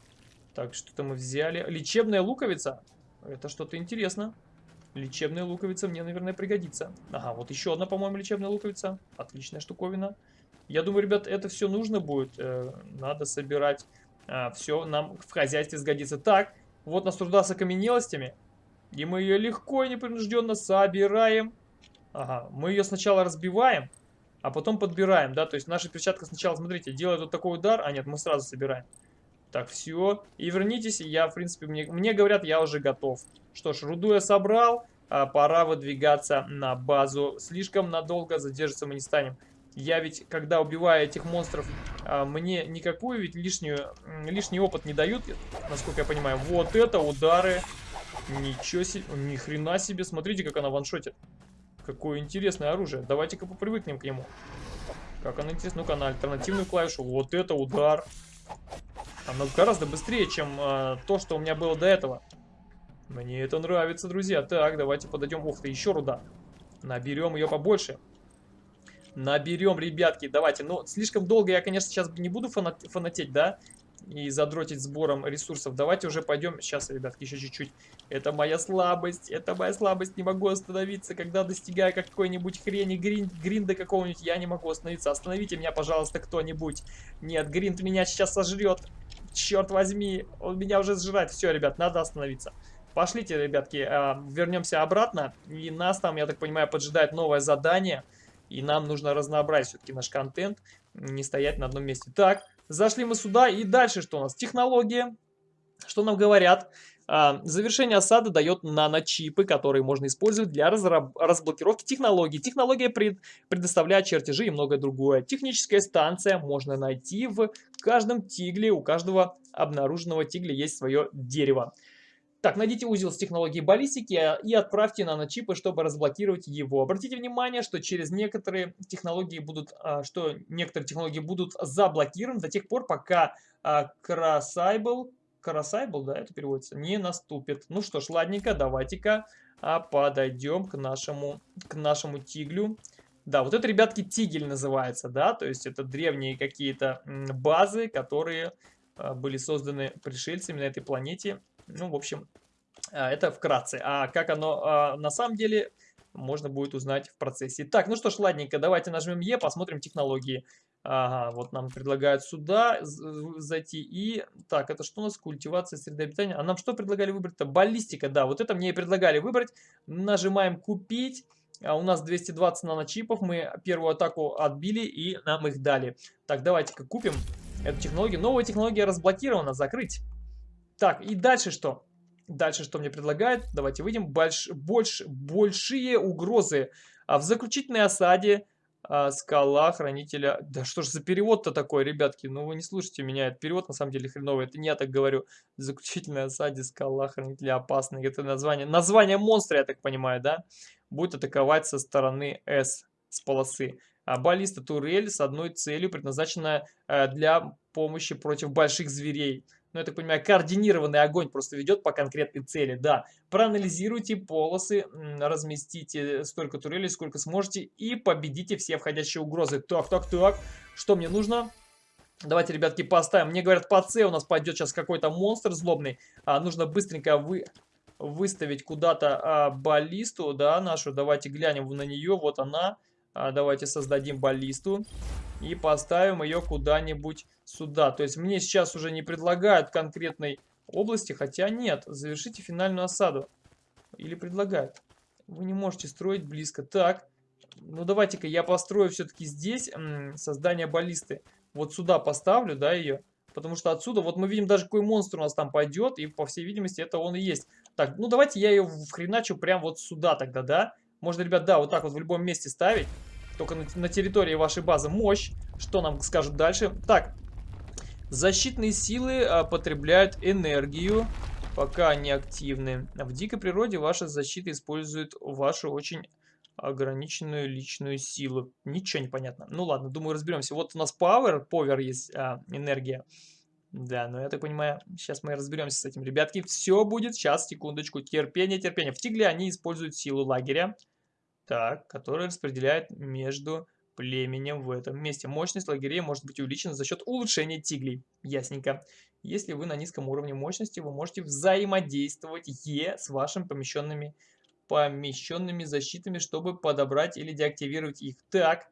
[SPEAKER 1] Так, что-то мы взяли. Лечебная луковица. Это что-то интересно. Лечебная луковица мне, наверное, пригодится. Ага, вот еще одна, по-моему, лечебная луковица. Отличная штуковина. Я думаю, ребят, это все нужно будет. Э, надо собирать. А, все нам в хозяйстве сгодится. Так, вот нас труда с окаменелостями. И мы ее легко и непринужденно собираем. Ага, мы ее сначала разбиваем, а потом подбираем, да. То есть наша перчатка сначала, смотрите, делает вот такой удар. А нет, мы сразу собираем. Так, все. И вернитесь, я, в принципе, мне, мне говорят, я уже готов. Что ж, руду я собрал, а пора выдвигаться на базу. Слишком надолго задержаться мы не станем. Я ведь, когда убиваю этих монстров, а, мне никакую ведь лишнюю, лишний опыт не дают, насколько я понимаю. Вот это удары. Ничего себе, ни хрена себе. Смотрите, как она ваншотит. Какое интересное оружие. Давайте-ка попривыкнем к нему. Как она интересна. Ну-ка, на альтернативную клавишу. Вот это удар. Оно гораздо быстрее, чем э, то, что у меня было до этого. Мне это нравится, друзья. Так, давайте подойдем. Ух ты, еще руда. Наберем ее побольше. Наберем, ребятки. Давайте. Ну, слишком долго я, конечно, сейчас не буду фанат фанатеть, да? И задротить сбором ресурсов. Давайте уже пойдем. Сейчас, ребятки, еще чуть-чуть. Это моя слабость. Это моя слабость. Не могу остановиться, когда достигаю какой-нибудь хрени гринд, гринда какого-нибудь. Я не могу остановиться. Остановите меня, пожалуйста, кто-нибудь. Нет, гринд меня сейчас сожрет. Черт возьми, он меня уже сжирает. Все, ребят, надо остановиться. Пошлите, ребятки, э, вернемся обратно. И нас там, я так понимаю, поджидает новое задание. И нам нужно разнообразить все-таки наш контент, не стоять на одном месте. Так, зашли мы сюда. И дальше что у нас? Технология. Что нам говорят? А, завершение осады дает наночипы, которые можно использовать для разблокировки технологий. Технология пред предоставляет чертежи и многое другое. Техническая станция можно найти в каждом тигле. У каждого обнаруженного тигля есть свое дерево. Так, найдите узел с технологией баллистики а, и отправьте наночипы, чтобы разблокировать его. Обратите внимание, что через некоторые технологии будут, а, что некоторые технологии будут заблокированы до тех пор, пока Красайбл, Красайбл, да, это переводится, не наступит. Ну что ж, ладненько, давайте-ка подойдем к нашему, к нашему тиглю. Да, вот это, ребятки, Тигель называется, да, то есть это древние какие-то базы, которые а, были созданы пришельцами на этой планете. Ну, в общем, а, это вкратце. А как оно а, на самом деле, можно будет узнать в процессе. Так, ну что ж, ладненько, давайте нажмем Е, посмотрим технологии. Ага, вот нам предлагают сюда зайти. И, так, это что у нас? Культивация среды обитания. А нам что предлагали выбрать-то? Баллистика, да, вот это мне и предлагали выбрать. Нажимаем купить. А у нас 220 наночипов. Мы первую атаку отбили и нам их дали. Так, давайте-ка купим эту технологию. Новая технология разблокирована. Закрыть. Так, и дальше что? Дальше что мне предлагают? Давайте выйдем. Больш, больш, большие угрозы. А в заключительной осаде скала хранителя... Да что ж за перевод-то такой, ребятки? Ну вы не слушайте меня, это перевод на самом деле хреновый. Это не я так говорю. Заключительная осаде скала хранителя опасный. Это название. Название монстра, я так понимаю, да? Будет атаковать со стороны S, с полосы. А баллиста турель с одной целью, предназначенная э, для помощи против больших зверей ну, я так понимаю, координированный огонь просто ведет по конкретной цели, да. Проанализируйте полосы, разместите столько турелей, сколько сможете, и победите все входящие угрозы. Так, так, так, что мне нужно? Давайте, ребятки, поставим. Мне говорят, по С у нас пойдет сейчас какой-то монстр злобный. А, нужно быстренько вы, выставить куда-то а, баллисту, да, нашу. Давайте глянем на нее, вот она. А, давайте создадим баллисту и поставим ее куда-нибудь сюда. То есть мне сейчас уже не предлагают конкретной области, хотя нет. Завершите финальную осаду. Или предлагают. Вы не можете строить близко. Так, ну давайте-ка я построю все-таки здесь создание баллисты. Вот сюда поставлю, да, ее. Потому что отсюда, вот мы видим даже какой монстр у нас там пойдет, и по всей видимости это он и есть. Так, ну давайте я ее вхреначу прям вот сюда тогда, да. Можно, ребят, да, вот так вот в любом месте ставить. Только на, на территории вашей базы мощь. Что нам скажут дальше? Так, защитные силы а, потребляют энергию, пока они активны. В дикой природе ваша защита использует вашу очень ограниченную личную силу. Ничего не понятно. Ну ладно, думаю, разберемся. Вот у нас power, power есть а, энергия. Да, но я так понимаю, сейчас мы разберемся с этим. Ребятки, все будет. Сейчас, секундочку. Терпение, терпение. В Тигле они используют силу лагеря так, который распределяет между племенем в этом месте. Мощность лагерей может быть увеличена за счет улучшения тиглей. Ясненько. Если вы на низком уровне мощности, вы можете взаимодействовать Е с вашими помещенными, помещенными защитами, чтобы подобрать или деактивировать их. Так,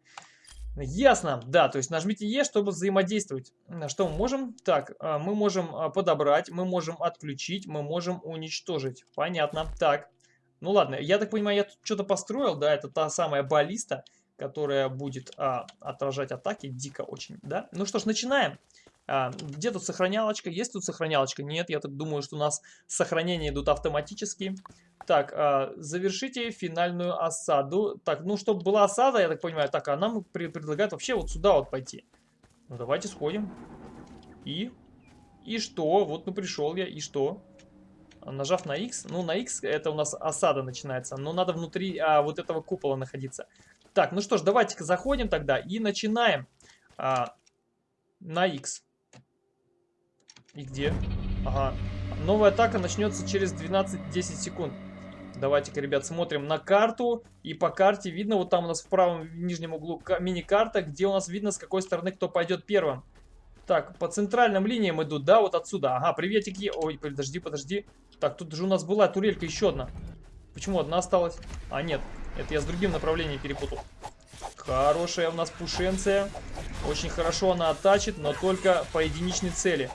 [SPEAKER 1] ясно. Да, то есть нажмите Е, чтобы взаимодействовать. Что мы можем? Так, а, мы можем а, подобрать, мы можем отключить, мы можем уничтожить. Понятно. Так, ну ладно, я так понимаю, я тут что-то построил, да, это та самая баллиста, которая будет а, отражать атаки дико очень, да. Ну что ж, начинаем. А, где тут сохранялочка? Есть тут сохранялочка? Нет, я так думаю, что у нас сохранения идут автоматически. Так, а, завершите финальную осаду. Так, ну, чтобы была осада, я так понимаю, так, а нам предлагают вообще вот сюда вот пойти. Ну, давайте сходим. И? И что? Вот, ну, пришел я, и что? Нажав на X, ну на X это у нас осада начинается, но надо внутри а, вот этого купола находиться. Так, ну что ж, давайте-ка заходим тогда и начинаем а, на X. И где? Ага. Новая атака начнется через 12-10 секунд. Давайте-ка, ребят, смотрим на карту. И по карте видно, вот там у нас в правом нижнем углу мини-карта, где у нас видно, с какой стороны кто пойдет первым. Так, по центральным линиям идут, да, вот отсюда. Ага, приветики. Ой, подожди, подожди. Так, тут же у нас была турелька еще одна. Почему одна осталась? А, нет, это я с другим направлением перепутал. Хорошая у нас пушенция. Очень хорошо она оттачит, но только по единичной цели.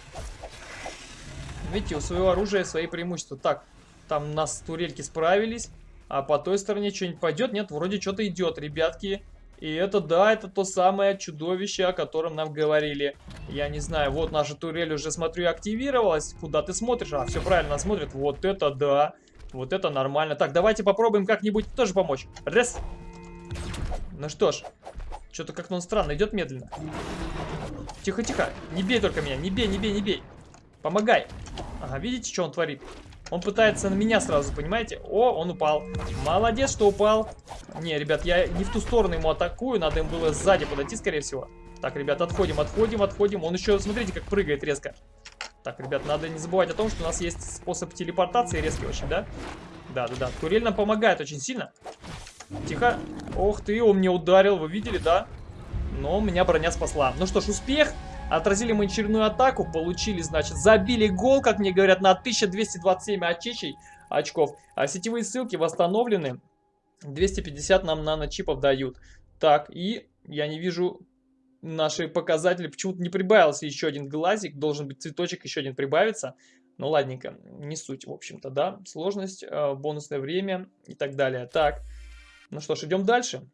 [SPEAKER 1] Видите, у своего оружия свои преимущества. Так, там нас турельки справились. А по той стороне что-нибудь пойдет? Нет, вроде что-то идет, ребятки. И это, да, это то самое чудовище, о котором нам говорили. Я не знаю, вот наша турель уже, смотрю, активировалась. Куда ты смотришь? А, все правильно смотрит. Вот это да. Вот это нормально. Так, давайте попробуем как-нибудь тоже помочь. Раз. Ну что ж. Что-то как-то он странно, идет медленно. Тихо-тихо. Не бей только меня. Не бей, не бей, не бей. Помогай. Ага, видите, что он творит? Он пытается на меня сразу, понимаете? О, он упал. Молодец, что упал. Не, ребят, я не в ту сторону ему атакую. Надо им было сзади подойти, скорее всего. Так, ребят, отходим, отходим, отходим. Он еще, смотрите, как прыгает резко. Так, ребят, надо не забывать о том, что у нас есть способ телепортации резкий очень, да? Да, да, да. Турель нам помогает очень сильно. Тихо. Ох ты, он мне ударил, вы видели, да? Но меня броня спасла. Ну что ж, успех. Отразили мы очередную атаку, получили, значит, забили гол, как мне говорят, на 1227 очечей очков. А сетевые ссылки восстановлены. 250 нам нано-чипов дают. Так, и я не вижу наши показатели. Почему-то не прибавился еще один глазик. Должен быть цветочек еще один прибавиться. Ну ладненько, не суть, в общем-то, да. Сложность, э, бонусное время и так далее. Так, ну что ж, идем дальше.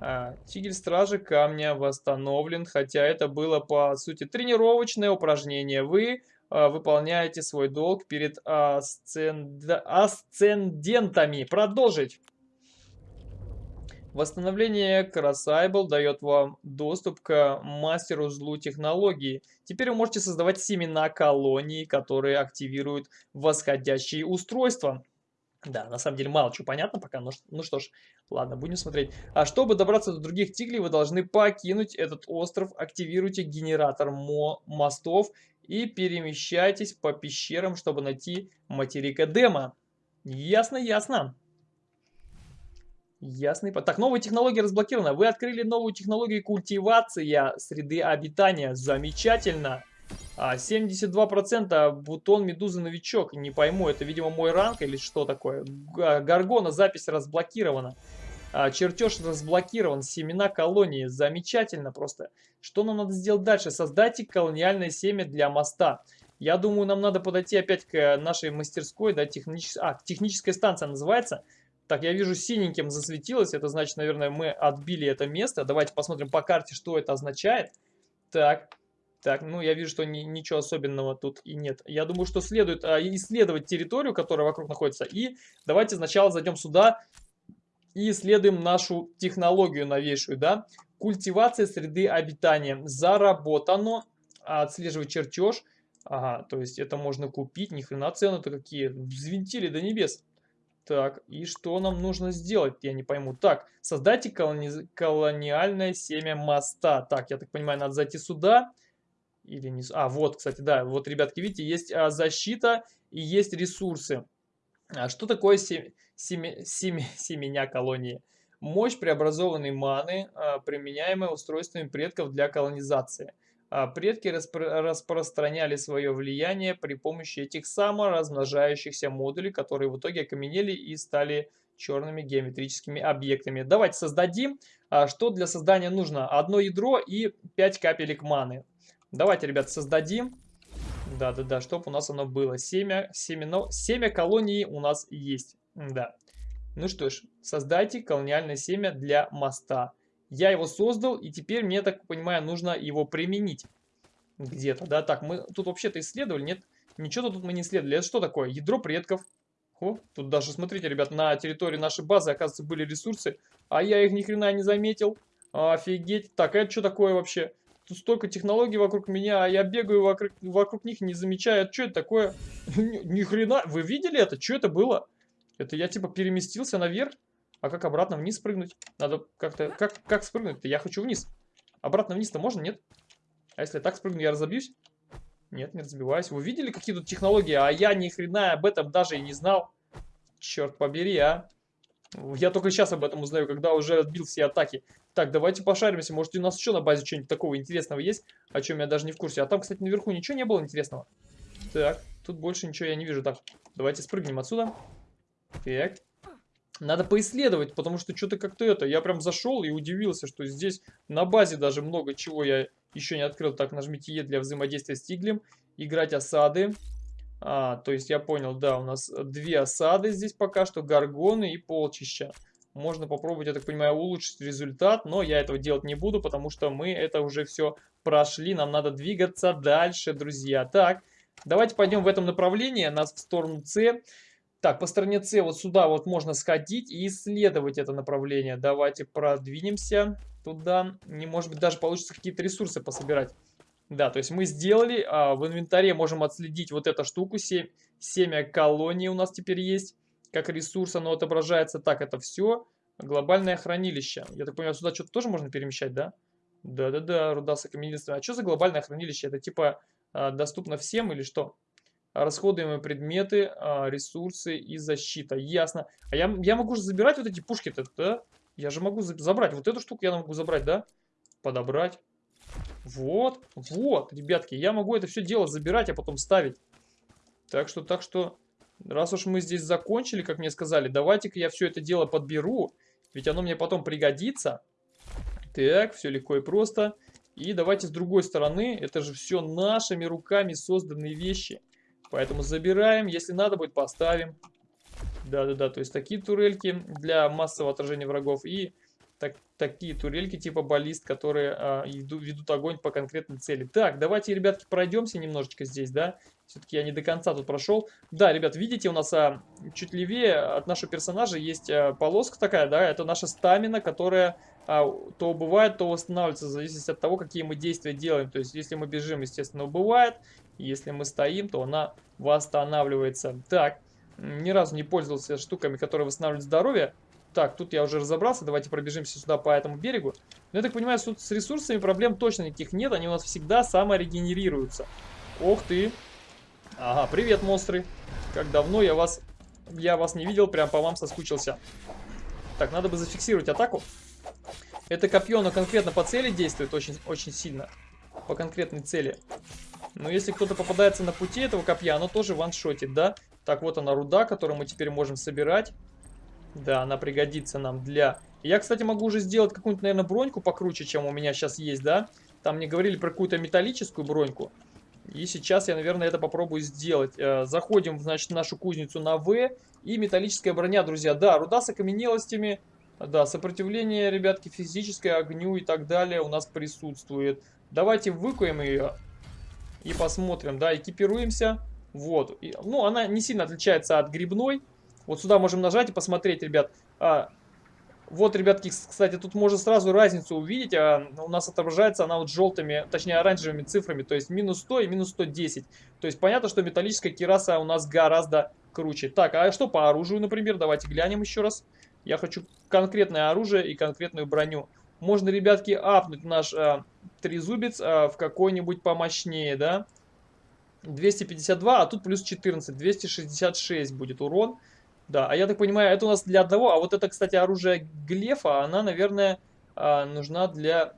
[SPEAKER 1] А, Тигель Стражи Камня восстановлен, хотя это было, по сути, тренировочное упражнение. Вы а, выполняете свой долг перед асценд... асцендентами. Продолжить. Восстановление Красайбл дает вам доступ к мастеру злу технологии. Теперь вы можете создавать семена колонии, которые активируют восходящие устройства. Да, на самом деле мало чего понятно пока, но ну что ж, ладно, будем смотреть. А чтобы добраться до других тиглей, вы должны покинуть этот остров, активируйте генератор мо мостов и перемещайтесь по пещерам, чтобы найти материка Дема. Ясно, ясно. Ясно. Так, новая технология разблокирована. Вы открыли новую технологию культивация среды обитания. Замечательно. 72% а, бутон медузы новичок. Не пойму, это, видимо, мой ранг или что такое. Гаргона, запись разблокирована. А, чертеж разблокирован. Семена колонии. Замечательно просто. Что нам надо сделать дальше? Создайте колониальное семя для моста. Я думаю, нам надо подойти опять к нашей мастерской, да, технической, а, техническая станция называется. Так, я вижу, синеньким засветилось. Это значит, наверное, мы отбили это место. Давайте посмотрим по карте, что это означает. Так, так, ну я вижу, что ни, ничего особенного тут и нет. Я думаю, что следует а, исследовать территорию, которая вокруг находится. И давайте сначала зайдем сюда и исследуем нашу технологию новейшую, да. Культивация среды обитания. Заработано. Отслеживать чертеж. Ага, то есть это можно купить. Ни хрена цены-то какие. Взвинтили до небес. Так, и что нам нужно сделать? Я не пойму. Так, создайте колони... колониальное семя моста. Так, я так понимаю, надо зайти сюда. Или не... А, вот, кстати, да. Вот, ребятки, видите, есть а, защита и есть ресурсы. А что такое сем... Семя... Семя... семеня колонии? Мощь преобразованной маны, а, применяемая устройствами предков для колонизации. А предки распро распространяли свое влияние при помощи этих саморазмножающихся модулей, которые в итоге окаменели и стали черными геометрическими объектами. Давайте создадим. А, что для создания нужно? Одно ядро и 5 капелек маны. Давайте, ребят, создадим. Да-да-да, чтобы у нас оно было. Семя, семено, семя колонии у нас есть. Да. Ну что ж, создайте колониальное семя для моста. Я его создал, и теперь мне, так понимаю, нужно его применить где-то, да. Так, мы тут вообще-то исследовали, нет? Ничего тут мы не исследовали. Это что такое? Ядро предков. О, тут даже, смотрите, ребят, на территории нашей базы, оказывается, были ресурсы, а я их ни хрена не заметил. Офигеть. Так, а это что такое вообще? Тут столько технологий вокруг меня, а я бегаю вокруг, вокруг них, не замечаю. Это что это такое? Ни хрена. Вы видели это? Что это было? Это я типа переместился наверх? А как обратно вниз спрыгнуть? Надо как-то... Как, как спрыгнуть-то? Я хочу вниз. Обратно вниз-то можно, нет? А если я так спрыгну, я разобьюсь? Нет, не разбиваюсь. Вы видели, какие тут технологии? А я ни хрена об этом даже и не знал. Черт побери, а. Я только сейчас об этом узнаю, когда уже отбил все атаки. Так, давайте пошаримся. Может, у нас еще на базе что-нибудь такого интересного есть, о чем я даже не в курсе. А там, кстати, наверху ничего не было интересного. Так, тут больше ничего я не вижу. Так, давайте спрыгнем отсюда. Так. Надо поисследовать, потому что что-то как-то это... Я прям зашел и удивился, что здесь на базе даже много чего я еще не открыл. Так, нажмите Е для взаимодействия с тиглем. Играть осады. А, то есть я понял, да, у нас две осады здесь пока что. Гаргоны и полчища. Можно попробовать, я так понимаю, улучшить результат, но я этого делать не буду, потому что мы это уже все прошли. Нам надо двигаться дальше, друзья. Так, давайте пойдем в этом направлении, нас в сторону С. Так, по стороне С вот сюда вот можно сходить и исследовать это направление. Давайте продвинемся туда. Не может быть даже получится какие-то ресурсы пособирать. Да, то есть мы сделали, а, в инвентаре можем отследить вот эту штуку. Семя колонии у нас теперь есть. Как ресурс оно отображается. Так, это все. Глобальное хранилище. Я так понимаю, сюда что-то тоже можно перемещать, да? Да-да-да, руда с А что за глобальное хранилище? Это типа а, доступно всем или что? Расходуемые предметы, а, ресурсы и защита. Ясно. А я, я могу же забирать вот эти пушки-то, да? Я же могу забрать. Вот эту штуку я могу забрать, да? Подобрать. Вот, вот, ребятки, я могу это все дело забирать, а потом ставить. Так что, так что, раз уж мы здесь закончили, как мне сказали, давайте-ка я все это дело подберу, ведь оно мне потом пригодится. Так, все легко и просто. И давайте с другой стороны, это же все нашими руками созданные вещи. Поэтому забираем, если надо будет, поставим. Да-да-да, то есть такие турельки для массового отражения врагов и так, такие турельки типа баллист, которые а, ведут, ведут огонь по конкретной цели. Так, давайте, ребятки, пройдемся немножечко здесь, да. Все-таки я не до конца тут прошел. Да, ребят, видите, у нас а, чуть левее от нашего персонажа есть а, полоска такая, да, это наша стамина, которая а, то убывает, то восстанавливается, в зависимости от того, какие мы действия делаем. То есть, если мы бежим, естественно, убывает, если мы стоим, то она восстанавливается. Так, ни разу не пользовался штуками, которые восстанавливают здоровье. Так, тут я уже разобрался, давайте пробежимся сюда по этому берегу. Но я так понимаю, тут с ресурсами проблем точно никаких нет, они у нас всегда саморегенерируются. Ох ты! Ага, привет, монстры! Как давно я вас, я вас не видел, прям по вам соскучился. Так, надо бы зафиксировать атаку. Это копье, оно конкретно по цели действует очень, очень сильно. По конкретной цели. Но если кто-то попадается на пути этого копья, оно тоже ваншотит, да? Так, вот она руда, которую мы теперь можем собирать. Да, она пригодится нам для... Я, кстати, могу уже сделать какую-нибудь, наверное, броньку покруче, чем у меня сейчас есть, да? Там мне говорили про какую-то металлическую броньку. И сейчас я, наверное, это попробую сделать. Э, заходим, значит, в нашу кузницу на В. И металлическая броня, друзья. Да, руда с окаменелостями. Да, сопротивление, ребятки, физическое, огню и так далее у нас присутствует. Давайте выкуем ее и посмотрим. Да, экипируемся. Вот. И, ну, она не сильно отличается от грибной. Вот сюда можем нажать и посмотреть, ребят. А, вот, ребятки, кстати, тут можно сразу разницу увидеть. А, у нас отображается она вот желтыми, точнее оранжевыми цифрами. То есть минус 100 и минус 110. То есть понятно, что металлическая кираса у нас гораздо круче. Так, а что по оружию, например? Давайте глянем еще раз. Я хочу конкретное оружие и конкретную броню. Можно, ребятки, апнуть наш а, трезубец а, в какой-нибудь помощнее, да? 252, а тут плюс 14, 266 будет урон. Да, а я так понимаю, это у нас для одного. А вот это, кстати, оружие Глефа, она, наверное, а, нужна для...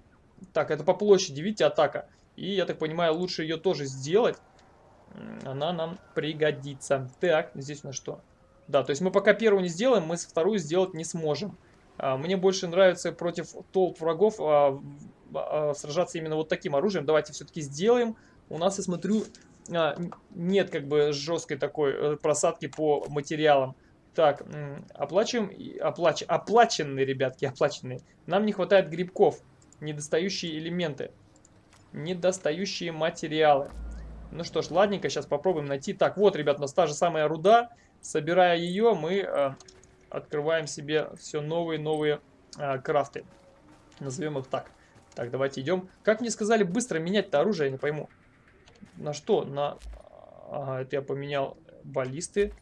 [SPEAKER 1] Так, это по площади, видите, атака. И, я так понимаю, лучше ее тоже сделать. Она нам пригодится. Так, здесь у нас что? Да, то есть мы пока первую не сделаем, мы вторую сделать не сможем. А, мне больше нравится против толп врагов сражаться именно вот таким оружием. Давайте все-таки сделаем. У нас, я смотрю, нет как бы жесткой такой э, просадки по материалам. Так, оплачиваем, оплач, оплаченные, ребятки, оплаченные. Нам не хватает грибков, недостающие элементы, недостающие материалы. Ну что ж, ладненько, сейчас попробуем найти. Так, вот, ребят, у нас та же самая руда. Собирая ее, мы э, открываем себе все новые-новые э, крафты. Назовем их так. Так, давайте идем. Как мне сказали, быстро менять-то оружие, я не пойму. На что? На... Ага, это я поменял баллисты.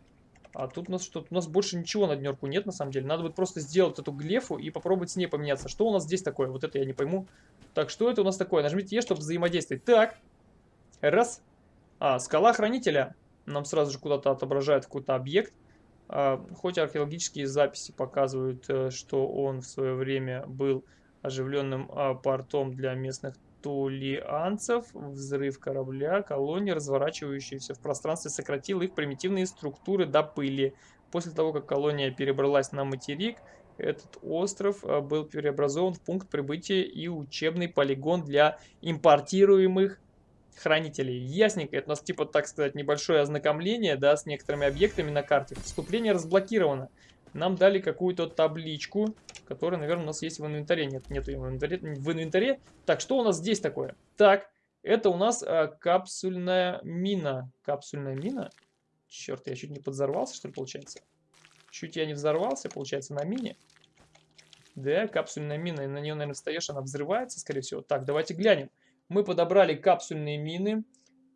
[SPEAKER 1] А тут у нас что? У нас больше ничего на днерку нет, на самом деле. Надо будет просто сделать эту глефу и попробовать с ней поменяться. Что у нас здесь такое? Вот это я не пойму. Так, что это у нас такое? Нажмите Е, чтобы взаимодействовать. Так. Раз. А, скала хранителя. Нам сразу же куда-то отображает какой-то объект. А, хоть археологические записи показывают, э, что он в свое время был оживленным а, портом для местных тулианцев, взрыв корабля, колонии, разворачивающиеся в пространстве, сократил их примитивные структуры до пыли. После того, как колония перебралась на материк, этот остров а, был преобразован в пункт прибытия и учебный полигон для импортируемых хранителей. Ясненько, это у нас типа, так сказать, небольшое ознакомление, да, с некоторыми объектами на карте. Вступление разблокировано нам дали какую-то табличку, которая, наверное, у нас есть в инвентаре. Нет, нету в инвентаре. В инвентаре. Так, что у нас здесь такое? Так, это у нас а, капсульная мина. Капсульная мина? Черт, я чуть не подзорвался, что ли, получается? Чуть я не взорвался, получается, на мине. Да, капсульная мина, на нее, наверное, встаешь, она взрывается, скорее всего. Так, давайте глянем. Мы подобрали капсульные мины,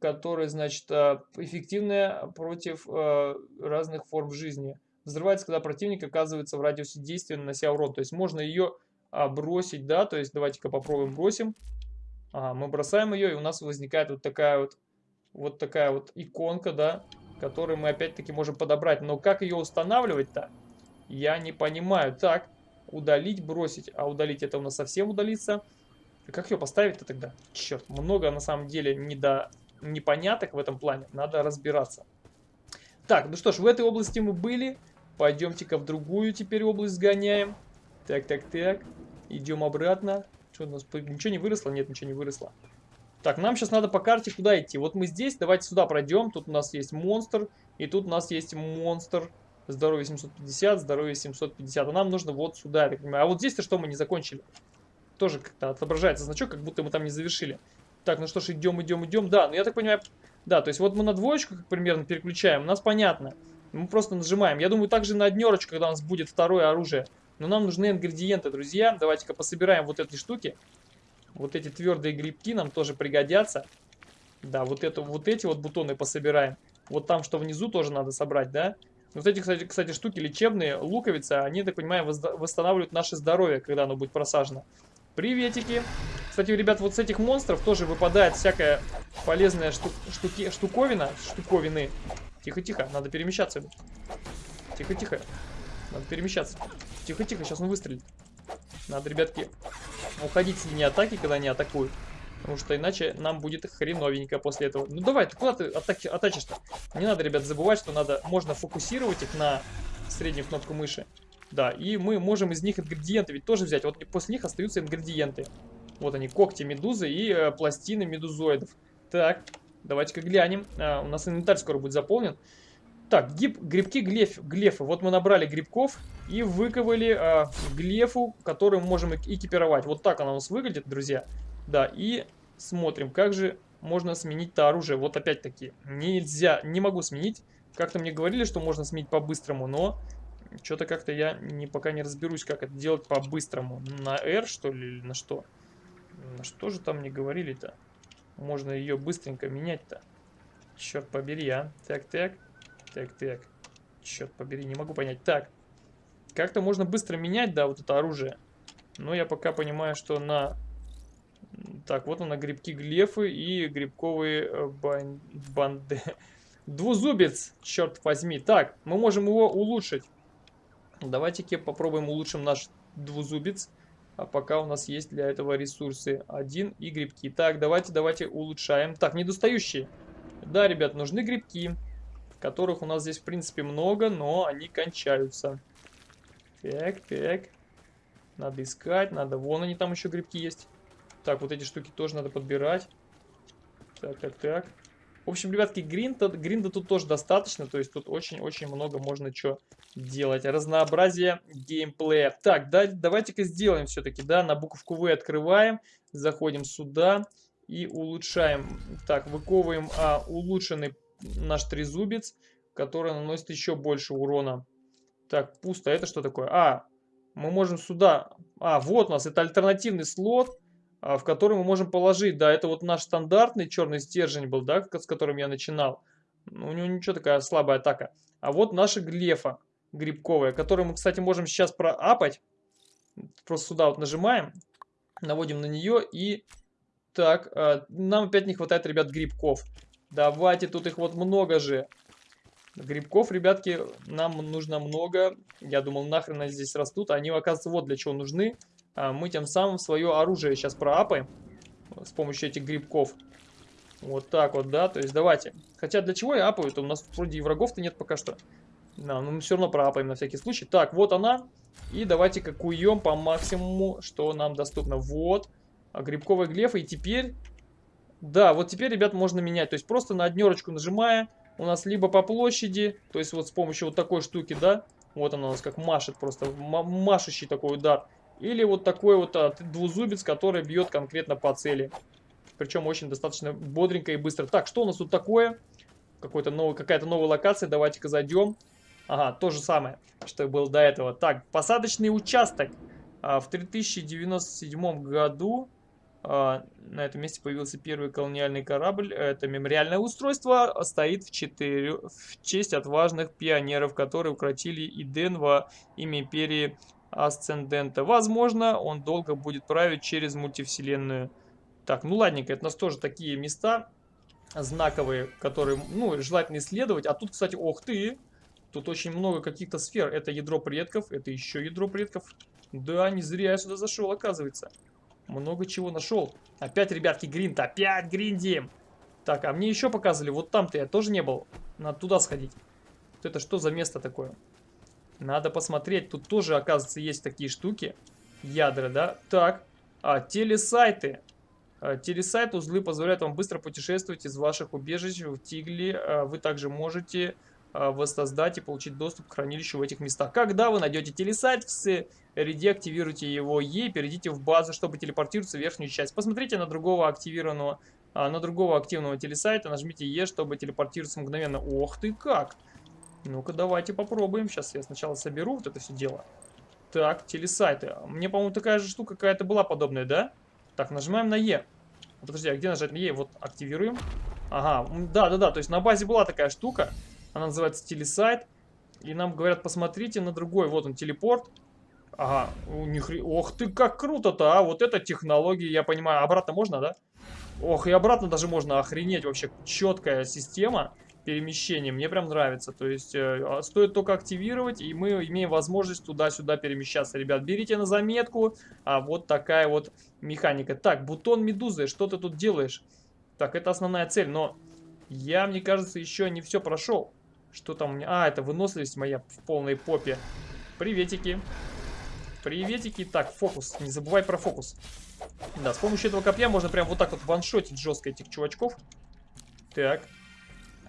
[SPEAKER 1] которые, значит, а, эффективные против а, разных форм жизни взрывается, когда противник оказывается в радиусе действия, нанося урон. То есть можно ее а, бросить, да, то есть давайте-ка попробуем бросим. Ага, мы бросаем ее, и у нас возникает вот такая вот вот такая вот иконка, да, которую мы опять-таки можем подобрать. Но как ее устанавливать-то, я не понимаю. Так, удалить, бросить. А удалить это у нас совсем удалится. как ее поставить-то тогда? Черт, много на самом деле недо... непоняток в этом плане. Надо разбираться. Так, ну что ж, в этой области мы были. Пойдемте-ка в другую теперь область сгоняем. Так, так, так. Идем обратно. Что у нас? Ничего не выросло? Нет, ничего не выросло. Так, нам сейчас надо по карте куда идти. Вот мы здесь, давайте сюда пройдем. Тут у нас есть монстр, и тут у нас есть монстр. Здоровье 750, здоровье 750. А нам нужно вот сюда, я понимаю. А вот здесь-то что мы не закончили? Тоже как-то отображается значок, как будто мы там не завершили. Так, ну что ж, идем, идем, идем. Да, ну я так понимаю, да, то есть вот мы на двоечку как примерно переключаем, у нас понятно. Мы просто нажимаем. Я думаю, также на однерочку, когда у нас будет второе оружие. Но нам нужны ингредиенты, друзья. Давайте-ка пособираем вот эти штуки. Вот эти твердые грибки нам тоже пригодятся. Да, вот, это, вот эти вот бутоны пособираем. Вот там, что внизу, тоже надо собрать, да? Вот эти, кстати, кстати, штуки лечебные, луковицы, они, так понимаю, восстанавливают наше здоровье, когда оно будет просажено. Приветики. Кстати, ребят, вот с этих монстров тоже выпадает всякая полезная шту штуки штуковина. Штуковины. Тихо-тихо, надо перемещаться. Тихо-тихо. Надо перемещаться. Тихо-тихо, сейчас он выстрелит. Надо, ребятки, уходить с линии атаки, когда они атакуют. Потому что иначе нам будет хреновенько после этого. Ну давай, ты куда ты атаки, атачишь-то? Не надо, ребят, забывать, что надо, можно фокусировать их на среднюю кнопку мыши. Да, и мы можем из них ингредиенты ведь тоже взять. Вот после них остаются ингредиенты. Вот они, когти медузы и э, пластины медузоидов. Так, давайте-ка глянем. А, у нас инвентарь скоро будет заполнен. Так, гиб, грибки глеф, глефы. Вот мы набрали грибков и выковали э, глефу, которую мы можем экипировать. Вот так она у нас выглядит, друзья. Да, и смотрим, как же можно сменить-то оружие. Вот опять-таки, нельзя, не могу сменить. Как-то мне говорили, что можно сменить по-быстрому, но что-то как-то я не, пока не разберусь, как это делать по-быстрому. На R, что ли, или на что? На что же там мне говорили-то? Можно ее быстренько менять-то. Черт побери, а. Так-так. Так, так. Черт побери, не могу понять. Так. Как-то можно быстро менять, да, вот это оружие. Но я пока понимаю, что на... Так, вот она, грибки глефы и грибковые э, бан... банды. Двузубец, черт возьми. Так, мы можем его улучшить. Давайте-ка попробуем улучшим наш двузубец. А пока у нас есть для этого ресурсы. Один и грибки. Так, давайте, давайте улучшаем. Так, недостающие. Да, ребят, нужны грибки которых у нас здесь, в принципе, много, но они кончаются. Так, так. Надо искать, надо... Вон они там еще грибки есть. Так, вот эти штуки тоже надо подбирать. Так, так, так. В общем, ребятки, гринда, гринда тут тоже достаточно. То есть тут очень-очень много можно что делать. Разнообразие геймплея. Так, да, давайте-ка сделаем все-таки, да, на буковку В открываем. Заходим сюда и улучшаем. Так, выковываем а, улучшенный наш трезубец, который наносит еще больше урона. Так, пусто. Это что такое? А, мы можем сюда... А, вот у нас. Это альтернативный слот, в который мы можем положить. Да, это вот наш стандартный черный стержень был, да, с которым я начинал. Ну, у него ничего такая слабая атака. А вот наша глефа грибковая, которую мы, кстати, можем сейчас проапать. Просто сюда вот нажимаем, наводим на нее и... Так, а, нам опять не хватает, ребят, грибков. Давайте, тут их вот много же. Грибков, ребятки, нам нужно много. Я думал, нахрен они здесь растут. Они, оказывается, вот для чего нужны. А мы тем самым свое оружие сейчас проапаем. С помощью этих грибков. Вот так вот, да. То есть давайте. Хотя для чего я апаю? -то? У нас вроде и врагов-то нет пока что. Да, но мы все равно проапаем на всякий случай. Так, вот она. И давайте-ка куем по максимуму, что нам доступно. Вот. А грибковая глефа. И теперь да, вот теперь, ребят, можно менять. То есть просто на однерочку нажимая, у нас либо по площади, то есть вот с помощью вот такой штуки, да, вот она у нас как машет просто, машущий такой удар. Или вот такой вот а, двузубец, который бьет конкретно по цели. Причем очень достаточно бодренько и быстро. Так, что у нас тут такое? Какая-то новая локация, давайте-ка зайдем. Ага, то же самое, что было до этого. Так, посадочный участок. А, в 3097 году а, на этом месте появился первый колониальный корабль. Это мемориальное устройство стоит в, 4, в честь отважных пионеров, которые укротили Иден во имя империи Асцендента. Возможно, он долго будет править через мультивселенную. Так, ну ладненько, это у нас тоже такие места. знаковые, которые, ну, желательно исследовать. А тут, кстати, ох ты, тут очень много каких-то сфер. Это ядро предков, это еще ядро предков. Да, не зря я сюда зашел, оказывается. Много чего нашел. Опять, ребятки, гринд, опять гриндим. Так, а мне еще показывали, вот там-то я тоже не был. Надо туда сходить. Это что за место такое? Надо посмотреть, тут тоже, оказывается, есть такие штуки. Ядра, да? Так, а, телесайты. А, телесайт узлы позволяют вам быстро путешествовать из ваших убежищ в Тигле. А, вы также можете а, воссоздать и получить доступ к хранилищу в этих местах. Когда вы найдете телесайт, в активируйте его Е, перейдите в базу, чтобы телепортироваться в верхнюю часть. Посмотрите на другого активированного, на другого активного телесайта, нажмите Е, чтобы телепортироваться мгновенно. Ох ты как! Ну-ка, давайте попробуем. Сейчас я сначала соберу вот это все дело. Так, телесайты. Мне, по-моему, такая же штука какая-то была подобная, да? Так, нажимаем на Е. Подожди, а где нажать на Е? Вот, активируем. Ага, да-да-да, то есть на базе была такая штука. Она называется телесайт. И нам говорят, посмотрите на другой. Вот он, телепорт. Ага, у них... Ох ты, как круто-то, а! Вот это технология, я понимаю. Обратно можно, да? Ох, и обратно даже можно охренеть. Вообще четкая система перемещения. Мне прям нравится. То есть э, а, стоит только активировать, и мы имеем возможность туда-сюда перемещаться. Ребят, берите на заметку. А вот такая вот механика. Так, бутон медузы, что ты тут делаешь? Так, это основная цель, но я, мне кажется, еще не все прошел. Что там у меня? А, это выносливость моя в полной попе. Приветики. Приветики. Так, фокус. Не забывай про фокус. Да, с помощью этого копья можно прям вот так вот ваншотить жестко этих чувачков. Так.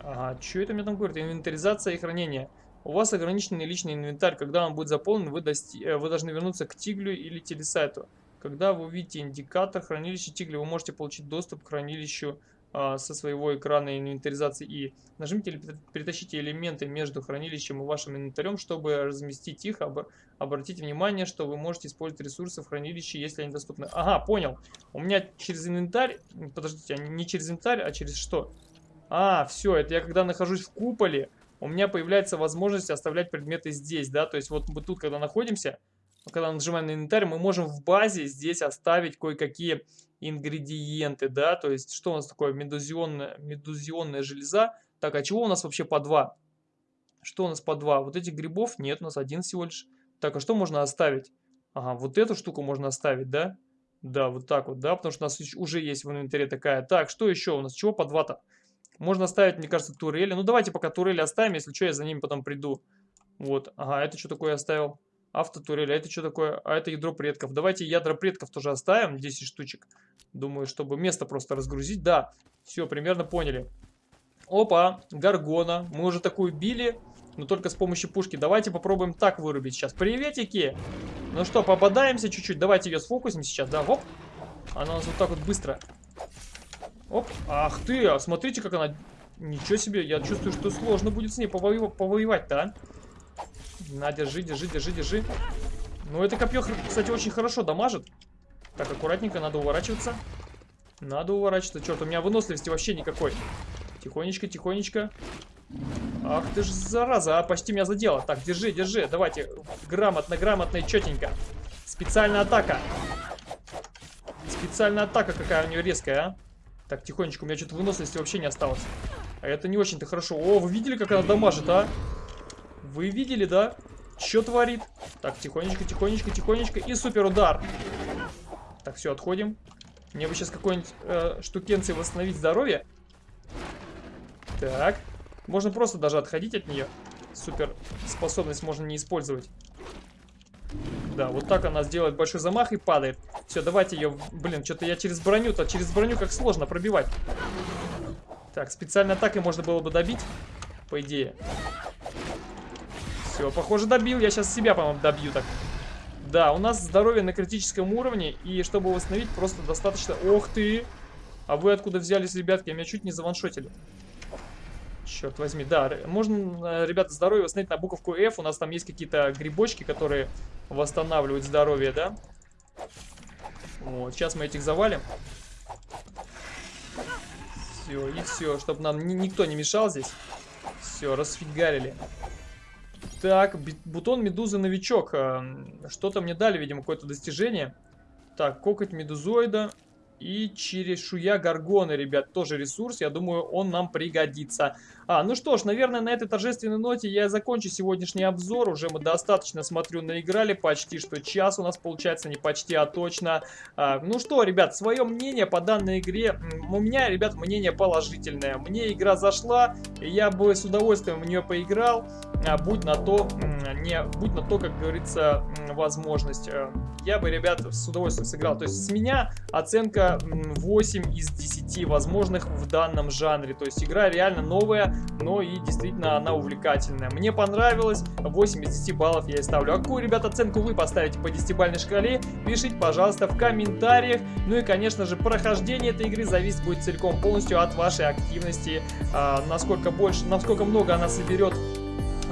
[SPEAKER 1] Ага, что это мне там говорит? Инвентаризация и хранение. У вас ограниченный личный инвентарь. Когда он будет заполнен, вы, дости... Э, вы должны вернуться к тиглю или телесайту. Когда вы увидите индикатор хранилища тигля, вы можете получить доступ к хранилищу а, со своего экрана инвентаризации и нажмите или перетащите элементы между хранилищем и вашим инвентарем, чтобы разместить их. Об... Обратите внимание, что вы можете использовать ресурсы в хранилище, если они доступны. Ага, понял. У меня через инвентарь, подождите, а не через инвентарь, а через что? А, все, это я когда нахожусь в куполе, у меня появляется возможность оставлять предметы здесь, да, то есть вот мы тут, когда находимся, когда нажимаем на инвентарь, мы можем в базе здесь оставить кое-какие ингредиенты, да, то есть что у нас такое, медузионная, медузионная железа, так, а чего у нас вообще по два? Что у нас по два? Вот этих грибов нет, у нас один всего лишь. Так, а что можно оставить? Ага, вот эту штуку можно оставить, да? Да, вот так вот, да, потому что у нас уже есть в инвентаре такая. Так, что еще у нас? Чего по два-то? Можно оставить, мне кажется, турели. Ну, давайте пока турели оставим, если что, я за ними потом приду. Вот, ага, это что такое оставил? Автотурели, а это что такое? А это ядро предков. Давайте ядра предков тоже оставим, 10 штучек. Думаю, чтобы место просто разгрузить. Да, все, примерно поняли. Опа, Гаргона. Мы уже такую били, но только с помощью пушки. Давайте попробуем так вырубить сейчас. Приветики! Ну что, попадаемся чуть-чуть. Давайте ее сфокусим сейчас, да, хоп. Она у нас вот так вот быстро Оп, ах ты, а смотрите, как она... Ничего себе, я чувствую, что сложно будет с ней повоев... повоевать-то, а? На, держи, держи, держи, держи. Ну, это копье, кстати, очень хорошо дамажит. Так, аккуратненько, надо уворачиваться. Надо уворачиваться. Черт, у меня выносливости вообще никакой. Тихонечко, тихонечко. Ах ты ж зараза, а почти меня задело. Так, держи, держи, давайте. Грамотно, грамотно и четенько. Специальная атака. Специальная атака какая у нее резкая, а? Так, тихонечко, у меня что-то выносливости вообще не осталось. А это не очень-то хорошо. О, вы видели, как она дамажит, а? Вы видели, да? Что творит? Так, тихонечко, тихонечко, тихонечко. И супер удар. Так, все, отходим. Мне бы сейчас какой-нибудь э, штукенции восстановить здоровье. Так. Можно просто даже отходить от нее. Супер способность можно не использовать. Да, вот так она сделает большой замах и падает. Все, давайте ее... Блин, что-то я через броню-то, через броню как сложно пробивать. Так, специальной атакой можно было бы добить, по идее. Все, похоже, добил. Я сейчас себя, по-моему, добью так. Да, у нас здоровье на критическом уровне, и чтобы восстановить, просто достаточно... Ох ты! А вы откуда взялись, ребятки? Меня чуть не заваншотили. Черт возьми, да, можно, э, ребята, здоровье восстановить на буковку F. У нас там есть какие-то грибочки, которые восстанавливают здоровье, да? Вот, сейчас мы этих завалим. Все, и все, чтобы нам ни никто не мешал здесь. Все, расфигарили. Так, бутон медузы новичок. Э, что-то мне дали, видимо, какое-то достижение. Так, кокоть медузоида. И черешуя горгоны, ребят, тоже ресурс. Я думаю, он нам пригодится. А, ну что ж, наверное, на этой торжественной ноте я закончу сегодняшний обзор. Уже мы достаточно, смотрю, наиграли. Почти что час у нас получается, не почти, а точно. А, ну что, ребят, свое мнение по данной игре. У меня, ребят, мнение положительное. Мне игра зашла, я бы с удовольствием в нее поиграл. А, будь на то, не, будь на то, как говорится, возможность. Э, я бы, ребят, с удовольствием сыграл. То есть с меня оценка 8 из 10 возможных в данном жанре. То есть игра реально новая, но и действительно она увлекательная. Мне понравилось, 8 из 10 баллов я и ставлю. А какую, ребят, оценку вы поставите по 10-бальной шкале? Пишите, пожалуйста, в комментариях. Ну и, конечно же, прохождение этой игры зависит будет целиком полностью от вашей активности. А, насколько больше, насколько много она соберет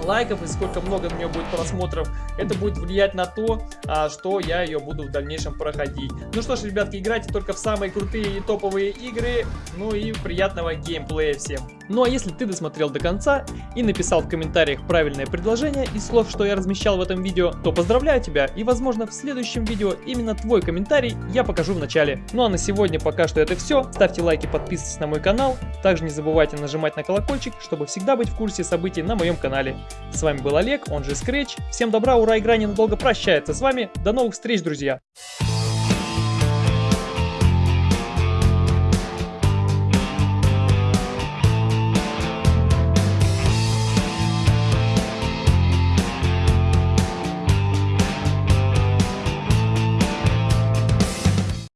[SPEAKER 1] лайков и сколько много на нее будет просмотров, это будет влиять на то, а, что я ее буду в дальнейшем проходить. Ну что ж, ребятки, играйте только в самые крутые и топовые игры, ну и приятного геймплея всем. Ну а если ты досмотрел до конца и написал в комментариях правильное предложение из слов, что я размещал в этом видео, то поздравляю тебя и возможно в следующем видео именно твой комментарий я покажу в начале. Ну а на сегодня пока что это все. Ставьте лайки, подписывайтесь на мой канал. Также не забывайте нажимать на колокольчик, чтобы всегда быть в курсе событий на моем канале. С вами был Олег, он же Scratch. Всем добра, ура, игра ненадолго прощается с вами. До новых встреч, друзья!